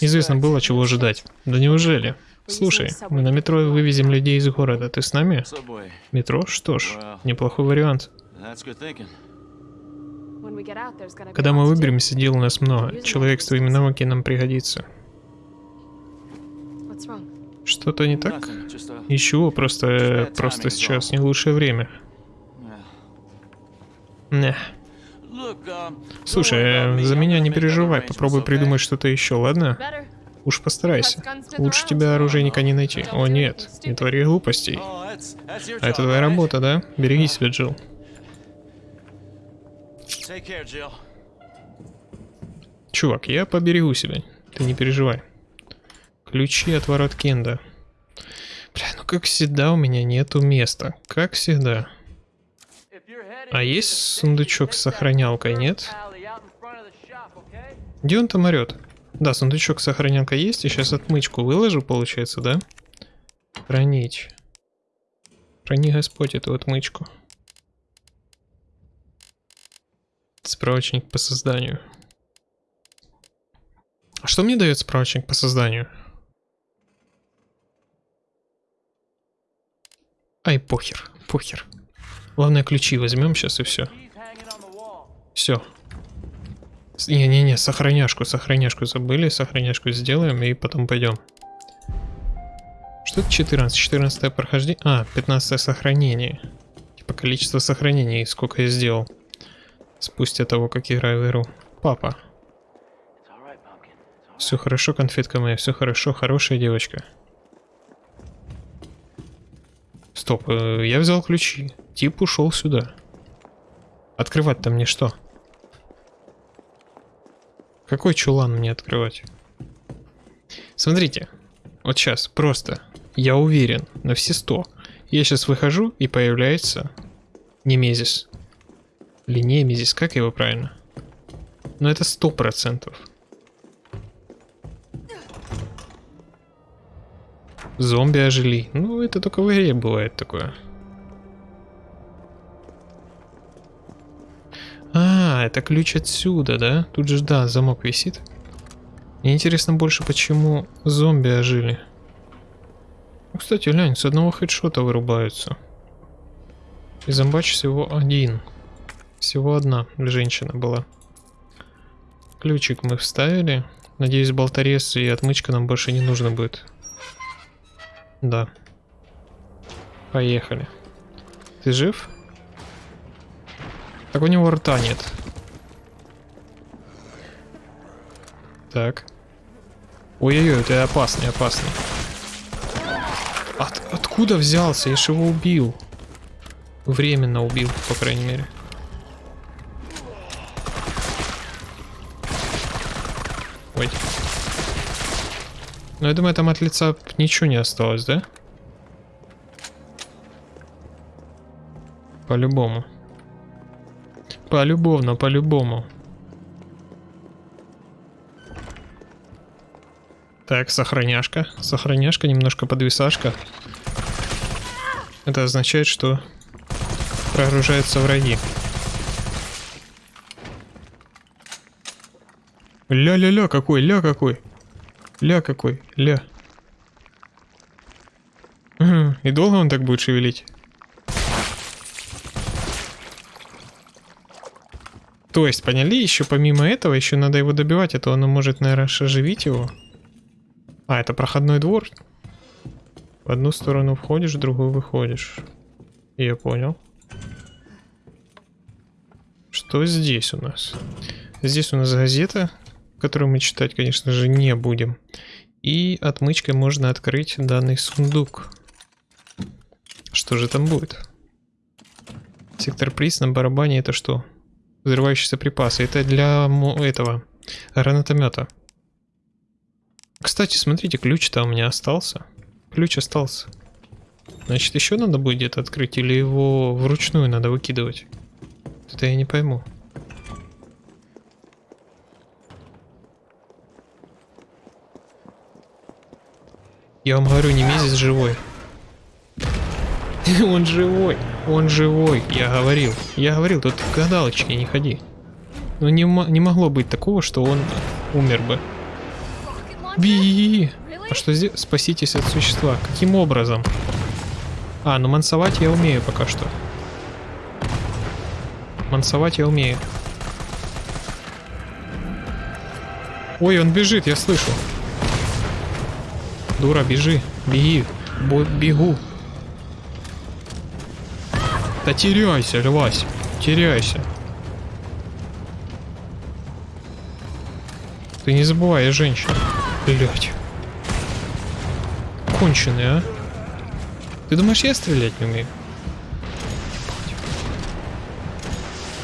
Известно было, чего ожидать. Да неужели? Слушай, мы на метро вывезем людей из города. Ты с нами? Метро? Что ж, неплохой вариант. Когда мы выберемся, дел у нас много. Человек с твоими навыками нам пригодится. Что-то не так? Ничего, просто, просто сейчас не лучшее время. Не. Слушай, за меня не переживай, попробуй придумать что-то еще, ладно? Уж постарайся. Лучше тебя оружейника не найти. О нет, не твори глупостей. А это твоя работа, да? Береги себя, Джилл. Чувак, я поберегу себя. Ты не переживай. Ключи от ворот Кенда. Бля, ну как всегда у меня нету места. Как всегда. А есть сундучок с сохранялкой, нет? Где он там орет? Да, сундучок с сохранялкой есть, и сейчас отмычку выложу, получается, да? Хранить. Храни Господь эту отмычку. Справочник по созданию. А что мне дает справочник по созданию? Ай, похер, похер. Главное, ключи возьмем сейчас и все. Все. Не-не-не, сохраняшку, сохраняшку забыли, сохраняшку сделаем и потом пойдем. Что это 14? 14 прохождение? А, 15 сохранение. Типа количество сохранений, сколько я сделал. Спустя того, как в игру. Папа. Все хорошо, конфетка моя, все хорошо, хорошая девочка. Стоп, э, я взял ключи. Тип ушел сюда. Открывать-то мне что? Какой чулан мне открывать? Смотрите, вот сейчас просто, я уверен на все сто. Я сейчас выхожу и появляется Немезис. Или Немезис, как его правильно? Но это сто процентов. Зомби ожили. Ну, это только в игре бывает такое. А, это ключ отсюда, да? Тут же, да, замок висит. Мне интересно больше, почему зомби ожили. Ну, кстати, глянь, с одного хедшота вырубаются. И зомбач всего один. Всего одна женщина была. Ключик мы вставили. Надеюсь, болторез и отмычка нам больше не нужно будет. Да. Поехали. Ты жив? Так у него рта нет. Так. Ой-ой-ой, ты опасный, опасный. От, откуда взялся? Я же его убил. Временно убил, по крайней мере. Ой. Ну, я думаю, там от лица ничего не осталось, да? По-любому. По-любовно, по-любому. Так, сохраняшка. Сохраняшка, немножко подвисашка. Это означает, что прогружаются враги. Ля-ля-ля какой, ля какой. Ля какой, ля. И долго он так будет шевелить? То есть, поняли, еще помимо этого, еще надо его добивать, а то оно может, наверное, оживить его. А, это проходной двор. В одну сторону входишь, в другую выходишь. Я понял. Что здесь у нас? Здесь у нас газета, которую мы читать, конечно же, не будем. И отмычкой можно открыть данный сундук. Что же там будет? Сектор приз на барабане это что? Взрывающиеся припасы. Это для этого гранатомета. Кстати, смотрите, ключ-то у меня остался. Ключ остался. Значит, еще надо будет где-то открыть или его вручную надо выкидывать? Это я не пойму. Я вам говорю, не месяц живой. Он живой, он живой, я говорил. Я говорил, тут в гадалочке не ходи. Но не, не могло быть такого, что он умер бы. Би! А что здесь? Спаситесь от существа. Каким образом? А, ну мансовать я умею пока что. Мансовать я умею. Ой, он бежит, я слышу. Дура, бежи. Беги. Бо бегу. Да теряйся, Львась. Теряйся. Ты не забывай, я женщина. Блять. Конченый, а? Ты думаешь, я стрелять не умею?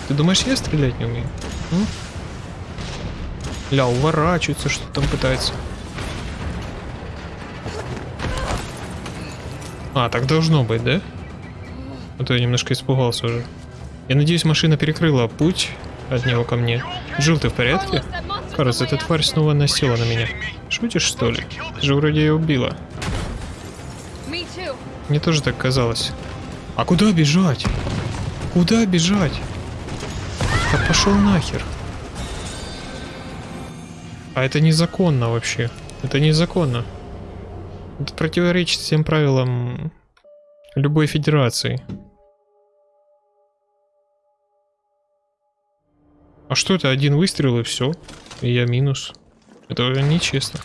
Ты думаешь, я стрелять не умею? М? Ля, уворачивается, что там пытается. А, так должно быть, да? А то я немножко испугался уже. Я надеюсь, машина перекрыла путь от него ко мне. Джил, ты в порядке? Кажется, эта тварь снова насела на меня. Шутишь, что ли? Ты же вроде ее убила. Мне тоже так казалось. А куда бежать? Куда бежать? Да пошел нахер. А это незаконно вообще. Это незаконно. Это противоречит всем правилам любой федерации. А что это? Один выстрел и все. И я минус. Это нечестно.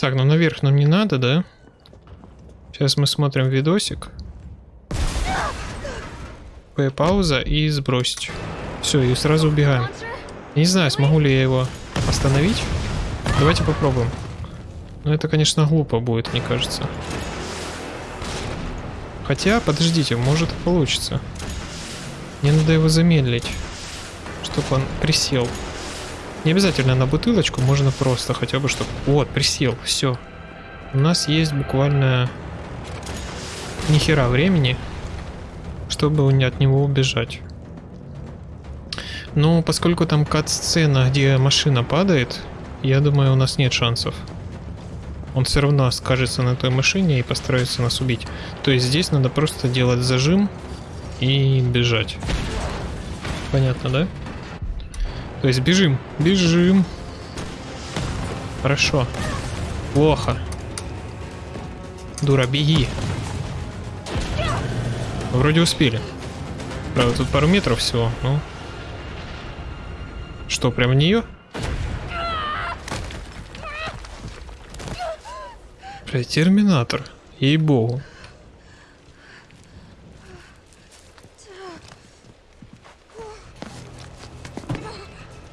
Так, ну наверх нам не надо, да? Сейчас мы смотрим видосик. П пауза и сбросить. Все, и сразу убегаем. Не знаю, смогу ли я его остановить. Давайте попробуем. Ну это, конечно, глупо будет, мне кажется. Хотя, подождите, может и получится. Мне надо его замедлить, чтобы он присел. Не обязательно на бутылочку, можно просто хотя бы, чтобы... Вот, присел, все. У нас есть буквально нихера времени, чтобы от него убежать. Ну, поскольку там кат-сцена, где машина падает, я думаю, у нас нет шансов. Он все равно скажется на той машине и постарается нас убить. То есть здесь надо просто делать зажим и бежать. Понятно, да? То есть бежим, бежим. Хорошо. Плохо. Дура, беги. Вроде успели. Правда, тут пару метров всего, ну... Что, прям в нее? Бля, терминатор. Ей-богу.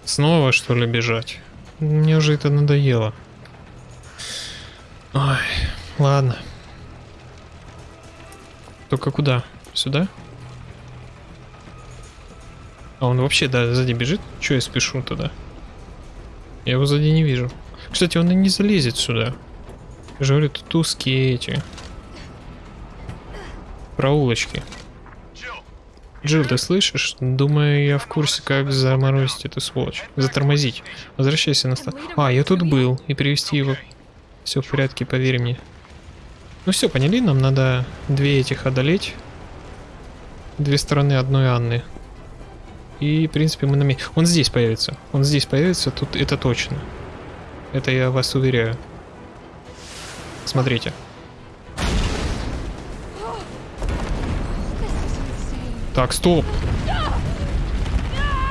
Снова, что ли, бежать? Мне уже это надоело. Ой, ладно. Только куда? Сюда? А он вообще, да, сзади бежит? Че я спешу тогда? Я его сзади не вижу. Кстати, он и не залезет сюда. Я же говорю, тут узкие эти. Проулочки. Джилл, ты слышишь? Думаю, я в курсе, как заморозить эту сволочь. Затормозить. Возвращайся на ста... А, я тут был. И привести его. Все в порядке, поверь мне. Ну все, поняли? Нам надо две этих одолеть. Две стороны одной Анны. И, в принципе, мы на месте. Он здесь появится. Он здесь появится, тут это точно. Это я вас уверяю. Смотрите. Так, стоп.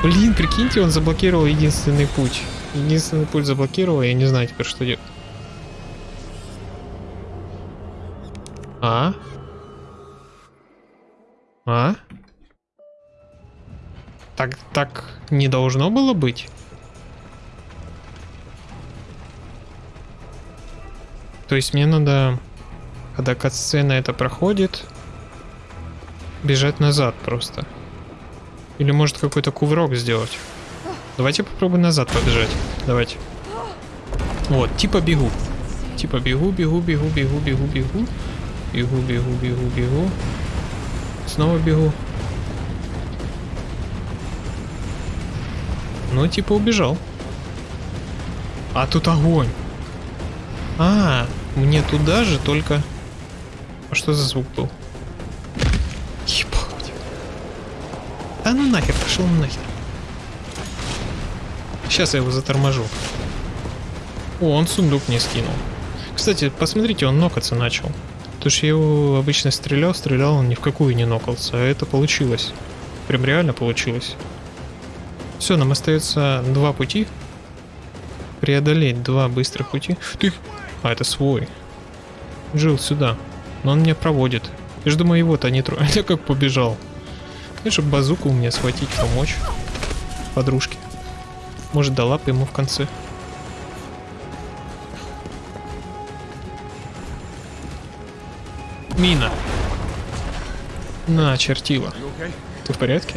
Блин, прикиньте, он заблокировал единственный путь. Единственный путь заблокировал, я не знаю теперь, что делать. А? А? Так, так не должно было быть? То есть мне надо, когда катсцена это проходит, бежать назад просто. Или может какой-то кувырок сделать. Давайте попробуем назад побежать. Давайте. Вот, типа бегу. Типа бегу, бегу, бегу, бегу, бегу, бегу. Бегу, бегу, бегу, бегу. Снова бегу. Ну, типа убежал. А тут огонь. А, мне туда же, только... А что за звук был? Ебать. Да ну нахер, пошел нахер. Сейчас я его заторможу. О, он сундук не скинул. Кстати, посмотрите, он нокаться начал. Потому что я его обычно стрелял, стрелял, он ни в какую не нокался. А это получилось. Прям реально получилось. Все, нам остается два пути. Преодолеть два быстрых пути. Ты... А, это свой. Жил сюда. Но он меня проводит. Я же думаю, его-то не трогать. Я как побежал. Чтобы базуку мне схватить, помочь. Подружке. Может, дала бы ему в конце. Мина. На, чертила. Ты в порядке?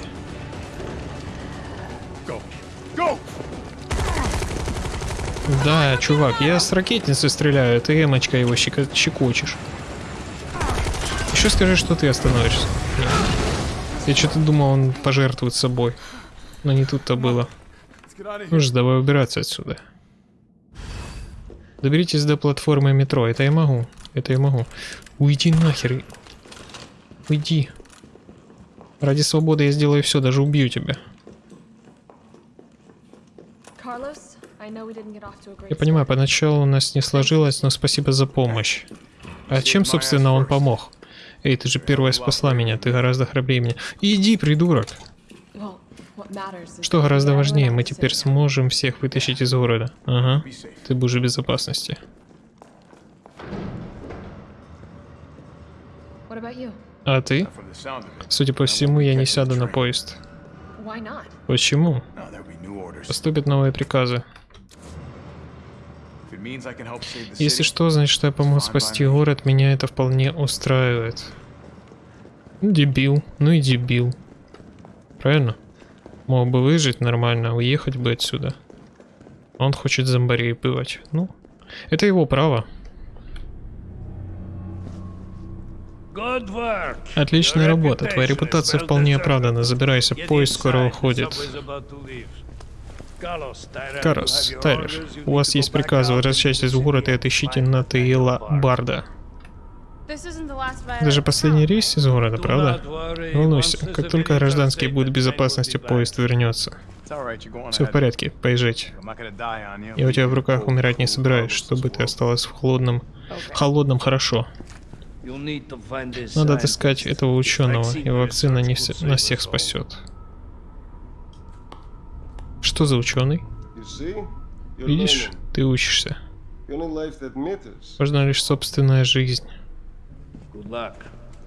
Да, чувак, я с ракетницы стреляю, ты эмочка его щекочешь. Еще скажи, что ты остановишься. Нет. Я что-то думал, он пожертвует собой. Но не тут-то было. Ну же, давай убираться отсюда. Доберитесь до платформы метро. Это я могу. Это я могу. Уйди нахер. Уйди. Ради свободы я сделаю все, даже убью тебя. Я понимаю, поначалу у нас не сложилось, но спасибо за помощь. А чем, собственно, он помог? Эй, ты же первая спасла меня, ты гораздо храбрее меня. Иди, придурок! Что гораздо важнее, мы теперь сможем всех вытащить из города. Ага, ты будешь в безопасности. А ты? Судя по всему, я не сяду на поезд. Почему? Поступят новые приказы. Если что, значит, что я помог спасти город, меня это вполне устраивает. Ну, дебил. Ну и дебил. Правильно? Мог бы выжить нормально, уехать бы отсюда. Он хочет зомбарей бывать. Ну, это его право. Отличная работа. Твоя репутация вполне оправдана. Забирайся, поезд скоро уходит. Карос. You у вас есть приказ, возвращайтесь в город и отыщите Натаила. Барда. This isn't the last Violet Это же последний рейс из города, правда? Не волнуйся, как только гражданские будут в безопасности, поезд вернется. Все в порядке, поезжайте. Я у тебя в руках умирать не собираюсь, чтобы ты осталась в холодном... Холодном хорошо. Надо отыскать этого ученого, и вакцина не все- нас всех спасет. Что за ученый? Видишь, ты учишься. Важна лишь собственная жизнь.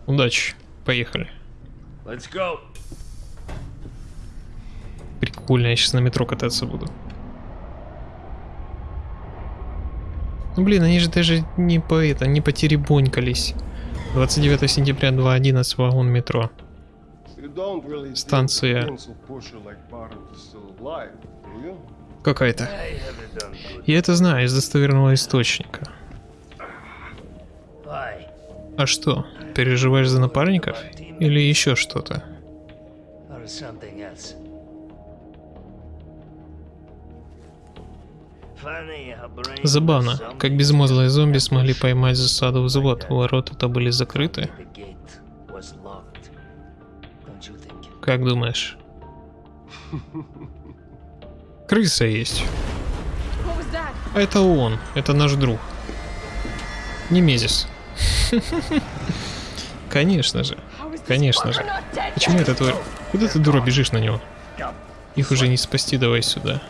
Удачи. Поехали. Прикольно, я сейчас на метро кататься буду. Ну блин, они же даже не по это, не потеребонькались. 29 сентября 2.11 вагон метро. Станция. Какая-то. Я это знаю из достоверного источника. А что, переживаешь за напарников? Или еще что-то? Забавно, как безмозглые зомби смогли поймать засаду взвод. Ворота-то были закрыты. Как думаешь? Крыса есть. Это он, это наш друг. Немезис. Конечно же. Конечно же. Почему это твой... Куда ты, дура, бежишь на него? Их уже не спасти, давай сюда.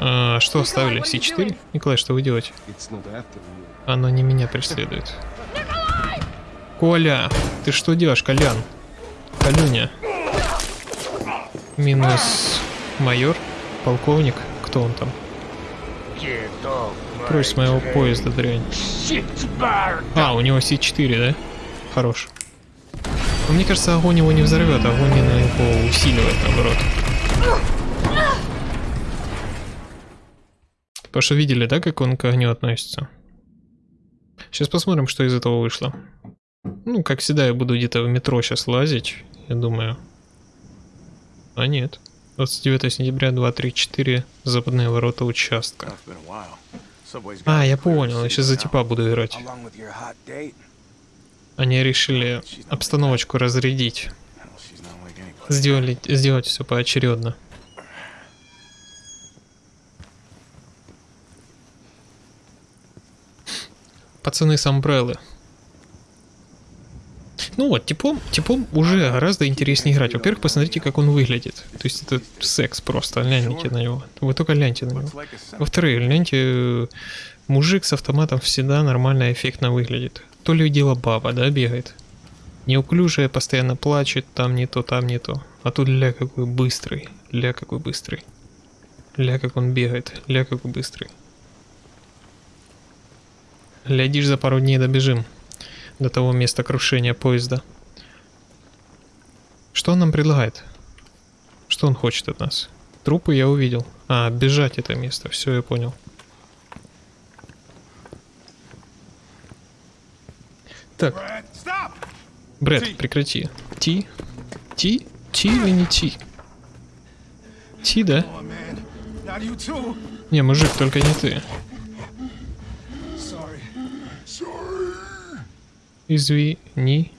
А, что оставили? С4? Николай, что вы делаете? Оно не меня преследует. Коля! Ты что делаешь, Колян? Колюня. Минус майор, полковник, кто он там? Прочь с моего поезда, дрянь. А, у него С4, да? Хорош. Но мне кажется, огонь его не взорвет, огонь его усиливает, наоборот. Потому что видели, да, как он к огню относится? Сейчас посмотрим, что из этого вышло. Ну, как всегда, я буду где-то в метро сейчас лазить, я думаю. А нет. 29 сентября, 234, западные ворота участка. А, я понял, я сейчас за типа буду играть. Они решили обстановочку разрядить. Сделали, сделать все поочередно. Пацаны с Амбреллы. Ну вот, типом, типом уже гораздо интереснее играть. Во-первых, посмотрите, как он выглядит. То есть это секс просто, гляньте на него. Вы только гляньте на него. Во-вторых, гляньте, э, мужик с автоматом всегда нормально, эффектно выглядит. То ли дело баба, да, бегает. Неуклюжая, постоянно плачет, там не то, там не то. А тут ля какой быстрый, ля какой быстрый. Ля как он бегает, ля какой быстрый. Глядишь, за пару дней добежим до того места крушения поезда. Что он нам предлагает? Что он хочет от нас? Трупы я увидел. А, бежать это место, все, я понял. Так! Брэд, прекрати. Ти? Ти? Ти или не Ти? Ти, да? Не, мужик, только не ты. Извини.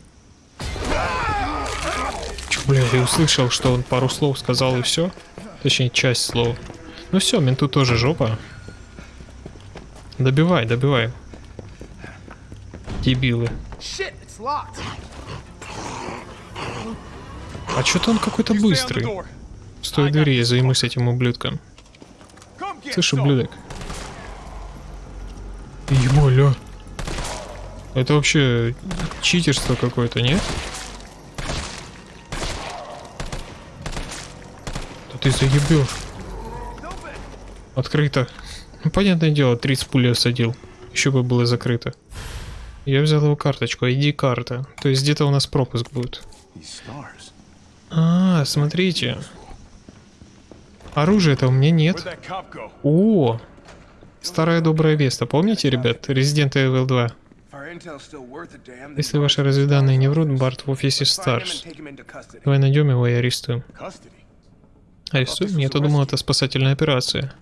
Чё, бля, я услышал, что он пару слов сказал и все. Точнее, часть слов. Ну все, менту тоже жопа. Добивай, добивай. Дебилы. А что-то он какой-то быстрый. Стой двери, я займусь этим ублюдком. Слышь, ублюдок. Это вообще читерство какое-то, нет? Да ты заебешь. Открыто. Ну, понятное дело, 30 пуль осадил. Еще бы было закрыто. Я взял его карточку, ID-карта. То есть где-то у нас пропуск будет. А, смотрите. Оружия-то у меня нет. О! Старая добрая Веста. Помните, ребят? Resident Evil 2. Если ваши разведанные не врут, Барт в офисе Старс. Давай найдем его и арестуем. Арестуем? Я-то думал, это спасательная операция.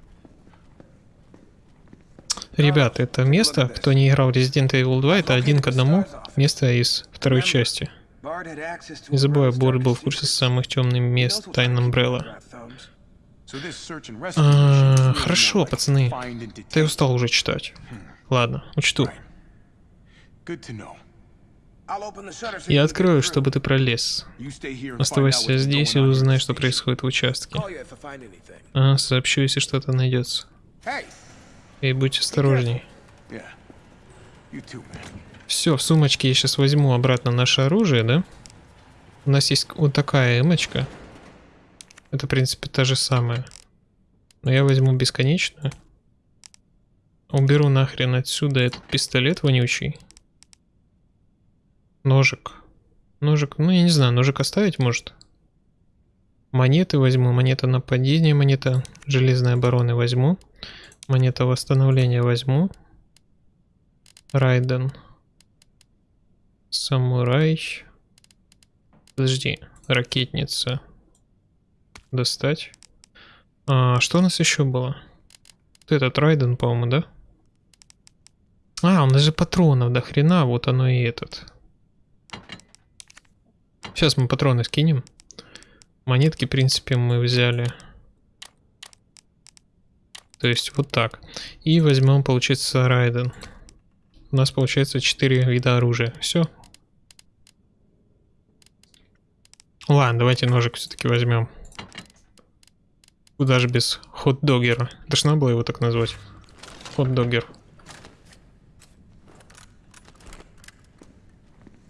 Ребят, это место, кто не играл в Resident Evil 2, это один к одному место из второй части. Не забывай, Борт был в курсе самых темных мест Тайн Umbrella. А, Хорошо, пацаны. detain. устал уже читать. Ладно, учту. Я открою, чтобы ты пролез. Оставайся здесь и узнай, что происходит в участке. А, сообщу, если что-то найдется. И будь осторожней. Все, в сумочке я сейчас возьму обратно наше оружие, да? У нас есть вот такая эмочка. Это, в принципе, та же самая. Но я возьму бесконечную. Уберу нахрен отсюда этот пистолет вонючий. Ножик. Ножик, ну я не знаю, ножик оставить может? Монеты возьму, монета нападения, монета железной обороны возьму. Монета восстановления возьму. Райден. Самурай. Подожди, ракетница. Достать. А, что у нас еще было? Вот этот Райден, по-моему, да? А, у нас же патронов до хрена, вот оно и этот. Сейчас мы патроны скинем. Монетки, в принципе, мы взяли. То есть вот так. И возьмем, получится, Райден. У нас получается 4 вида оружия. Все. Ладно, давайте ножик все-таки возьмем. Куда же без хот-догера? Надо было его так назвать. Хот-догер.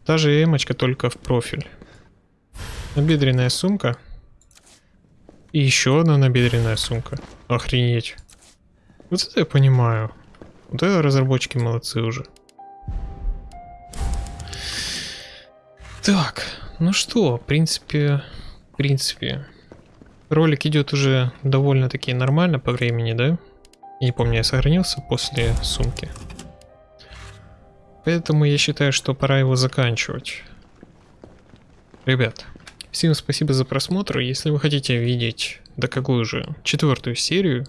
Та же эмочка, только в профиль. Набедренная сумка. И еще одна набедренная сумка. Охренеть. Вот это я понимаю. Вот это разработчики молодцы уже. Так, ну что, в принципе, в принципе, ролик идет уже довольно-таки нормально по времени, да? Я не помню, я сохранился после сумки. Поэтому я считаю, что пора его заканчивать. Ребят, всем спасибо за просмотр. Если вы хотите видеть, да какую же, четвертую серию,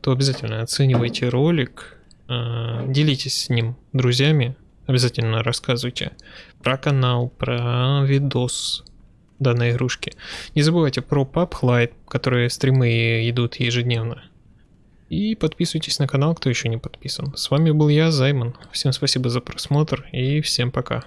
то обязательно оценивайте ролик, э, делитесь с ним друзьями, обязательно рассказывайте про канал, про видос данной игрушки. Не забывайте про PubLight, которые стримы идут ежедневно. И подписывайтесь на канал, кто еще не подписан. С вами был я, Займон. Всем спасибо за просмотр и всем пока.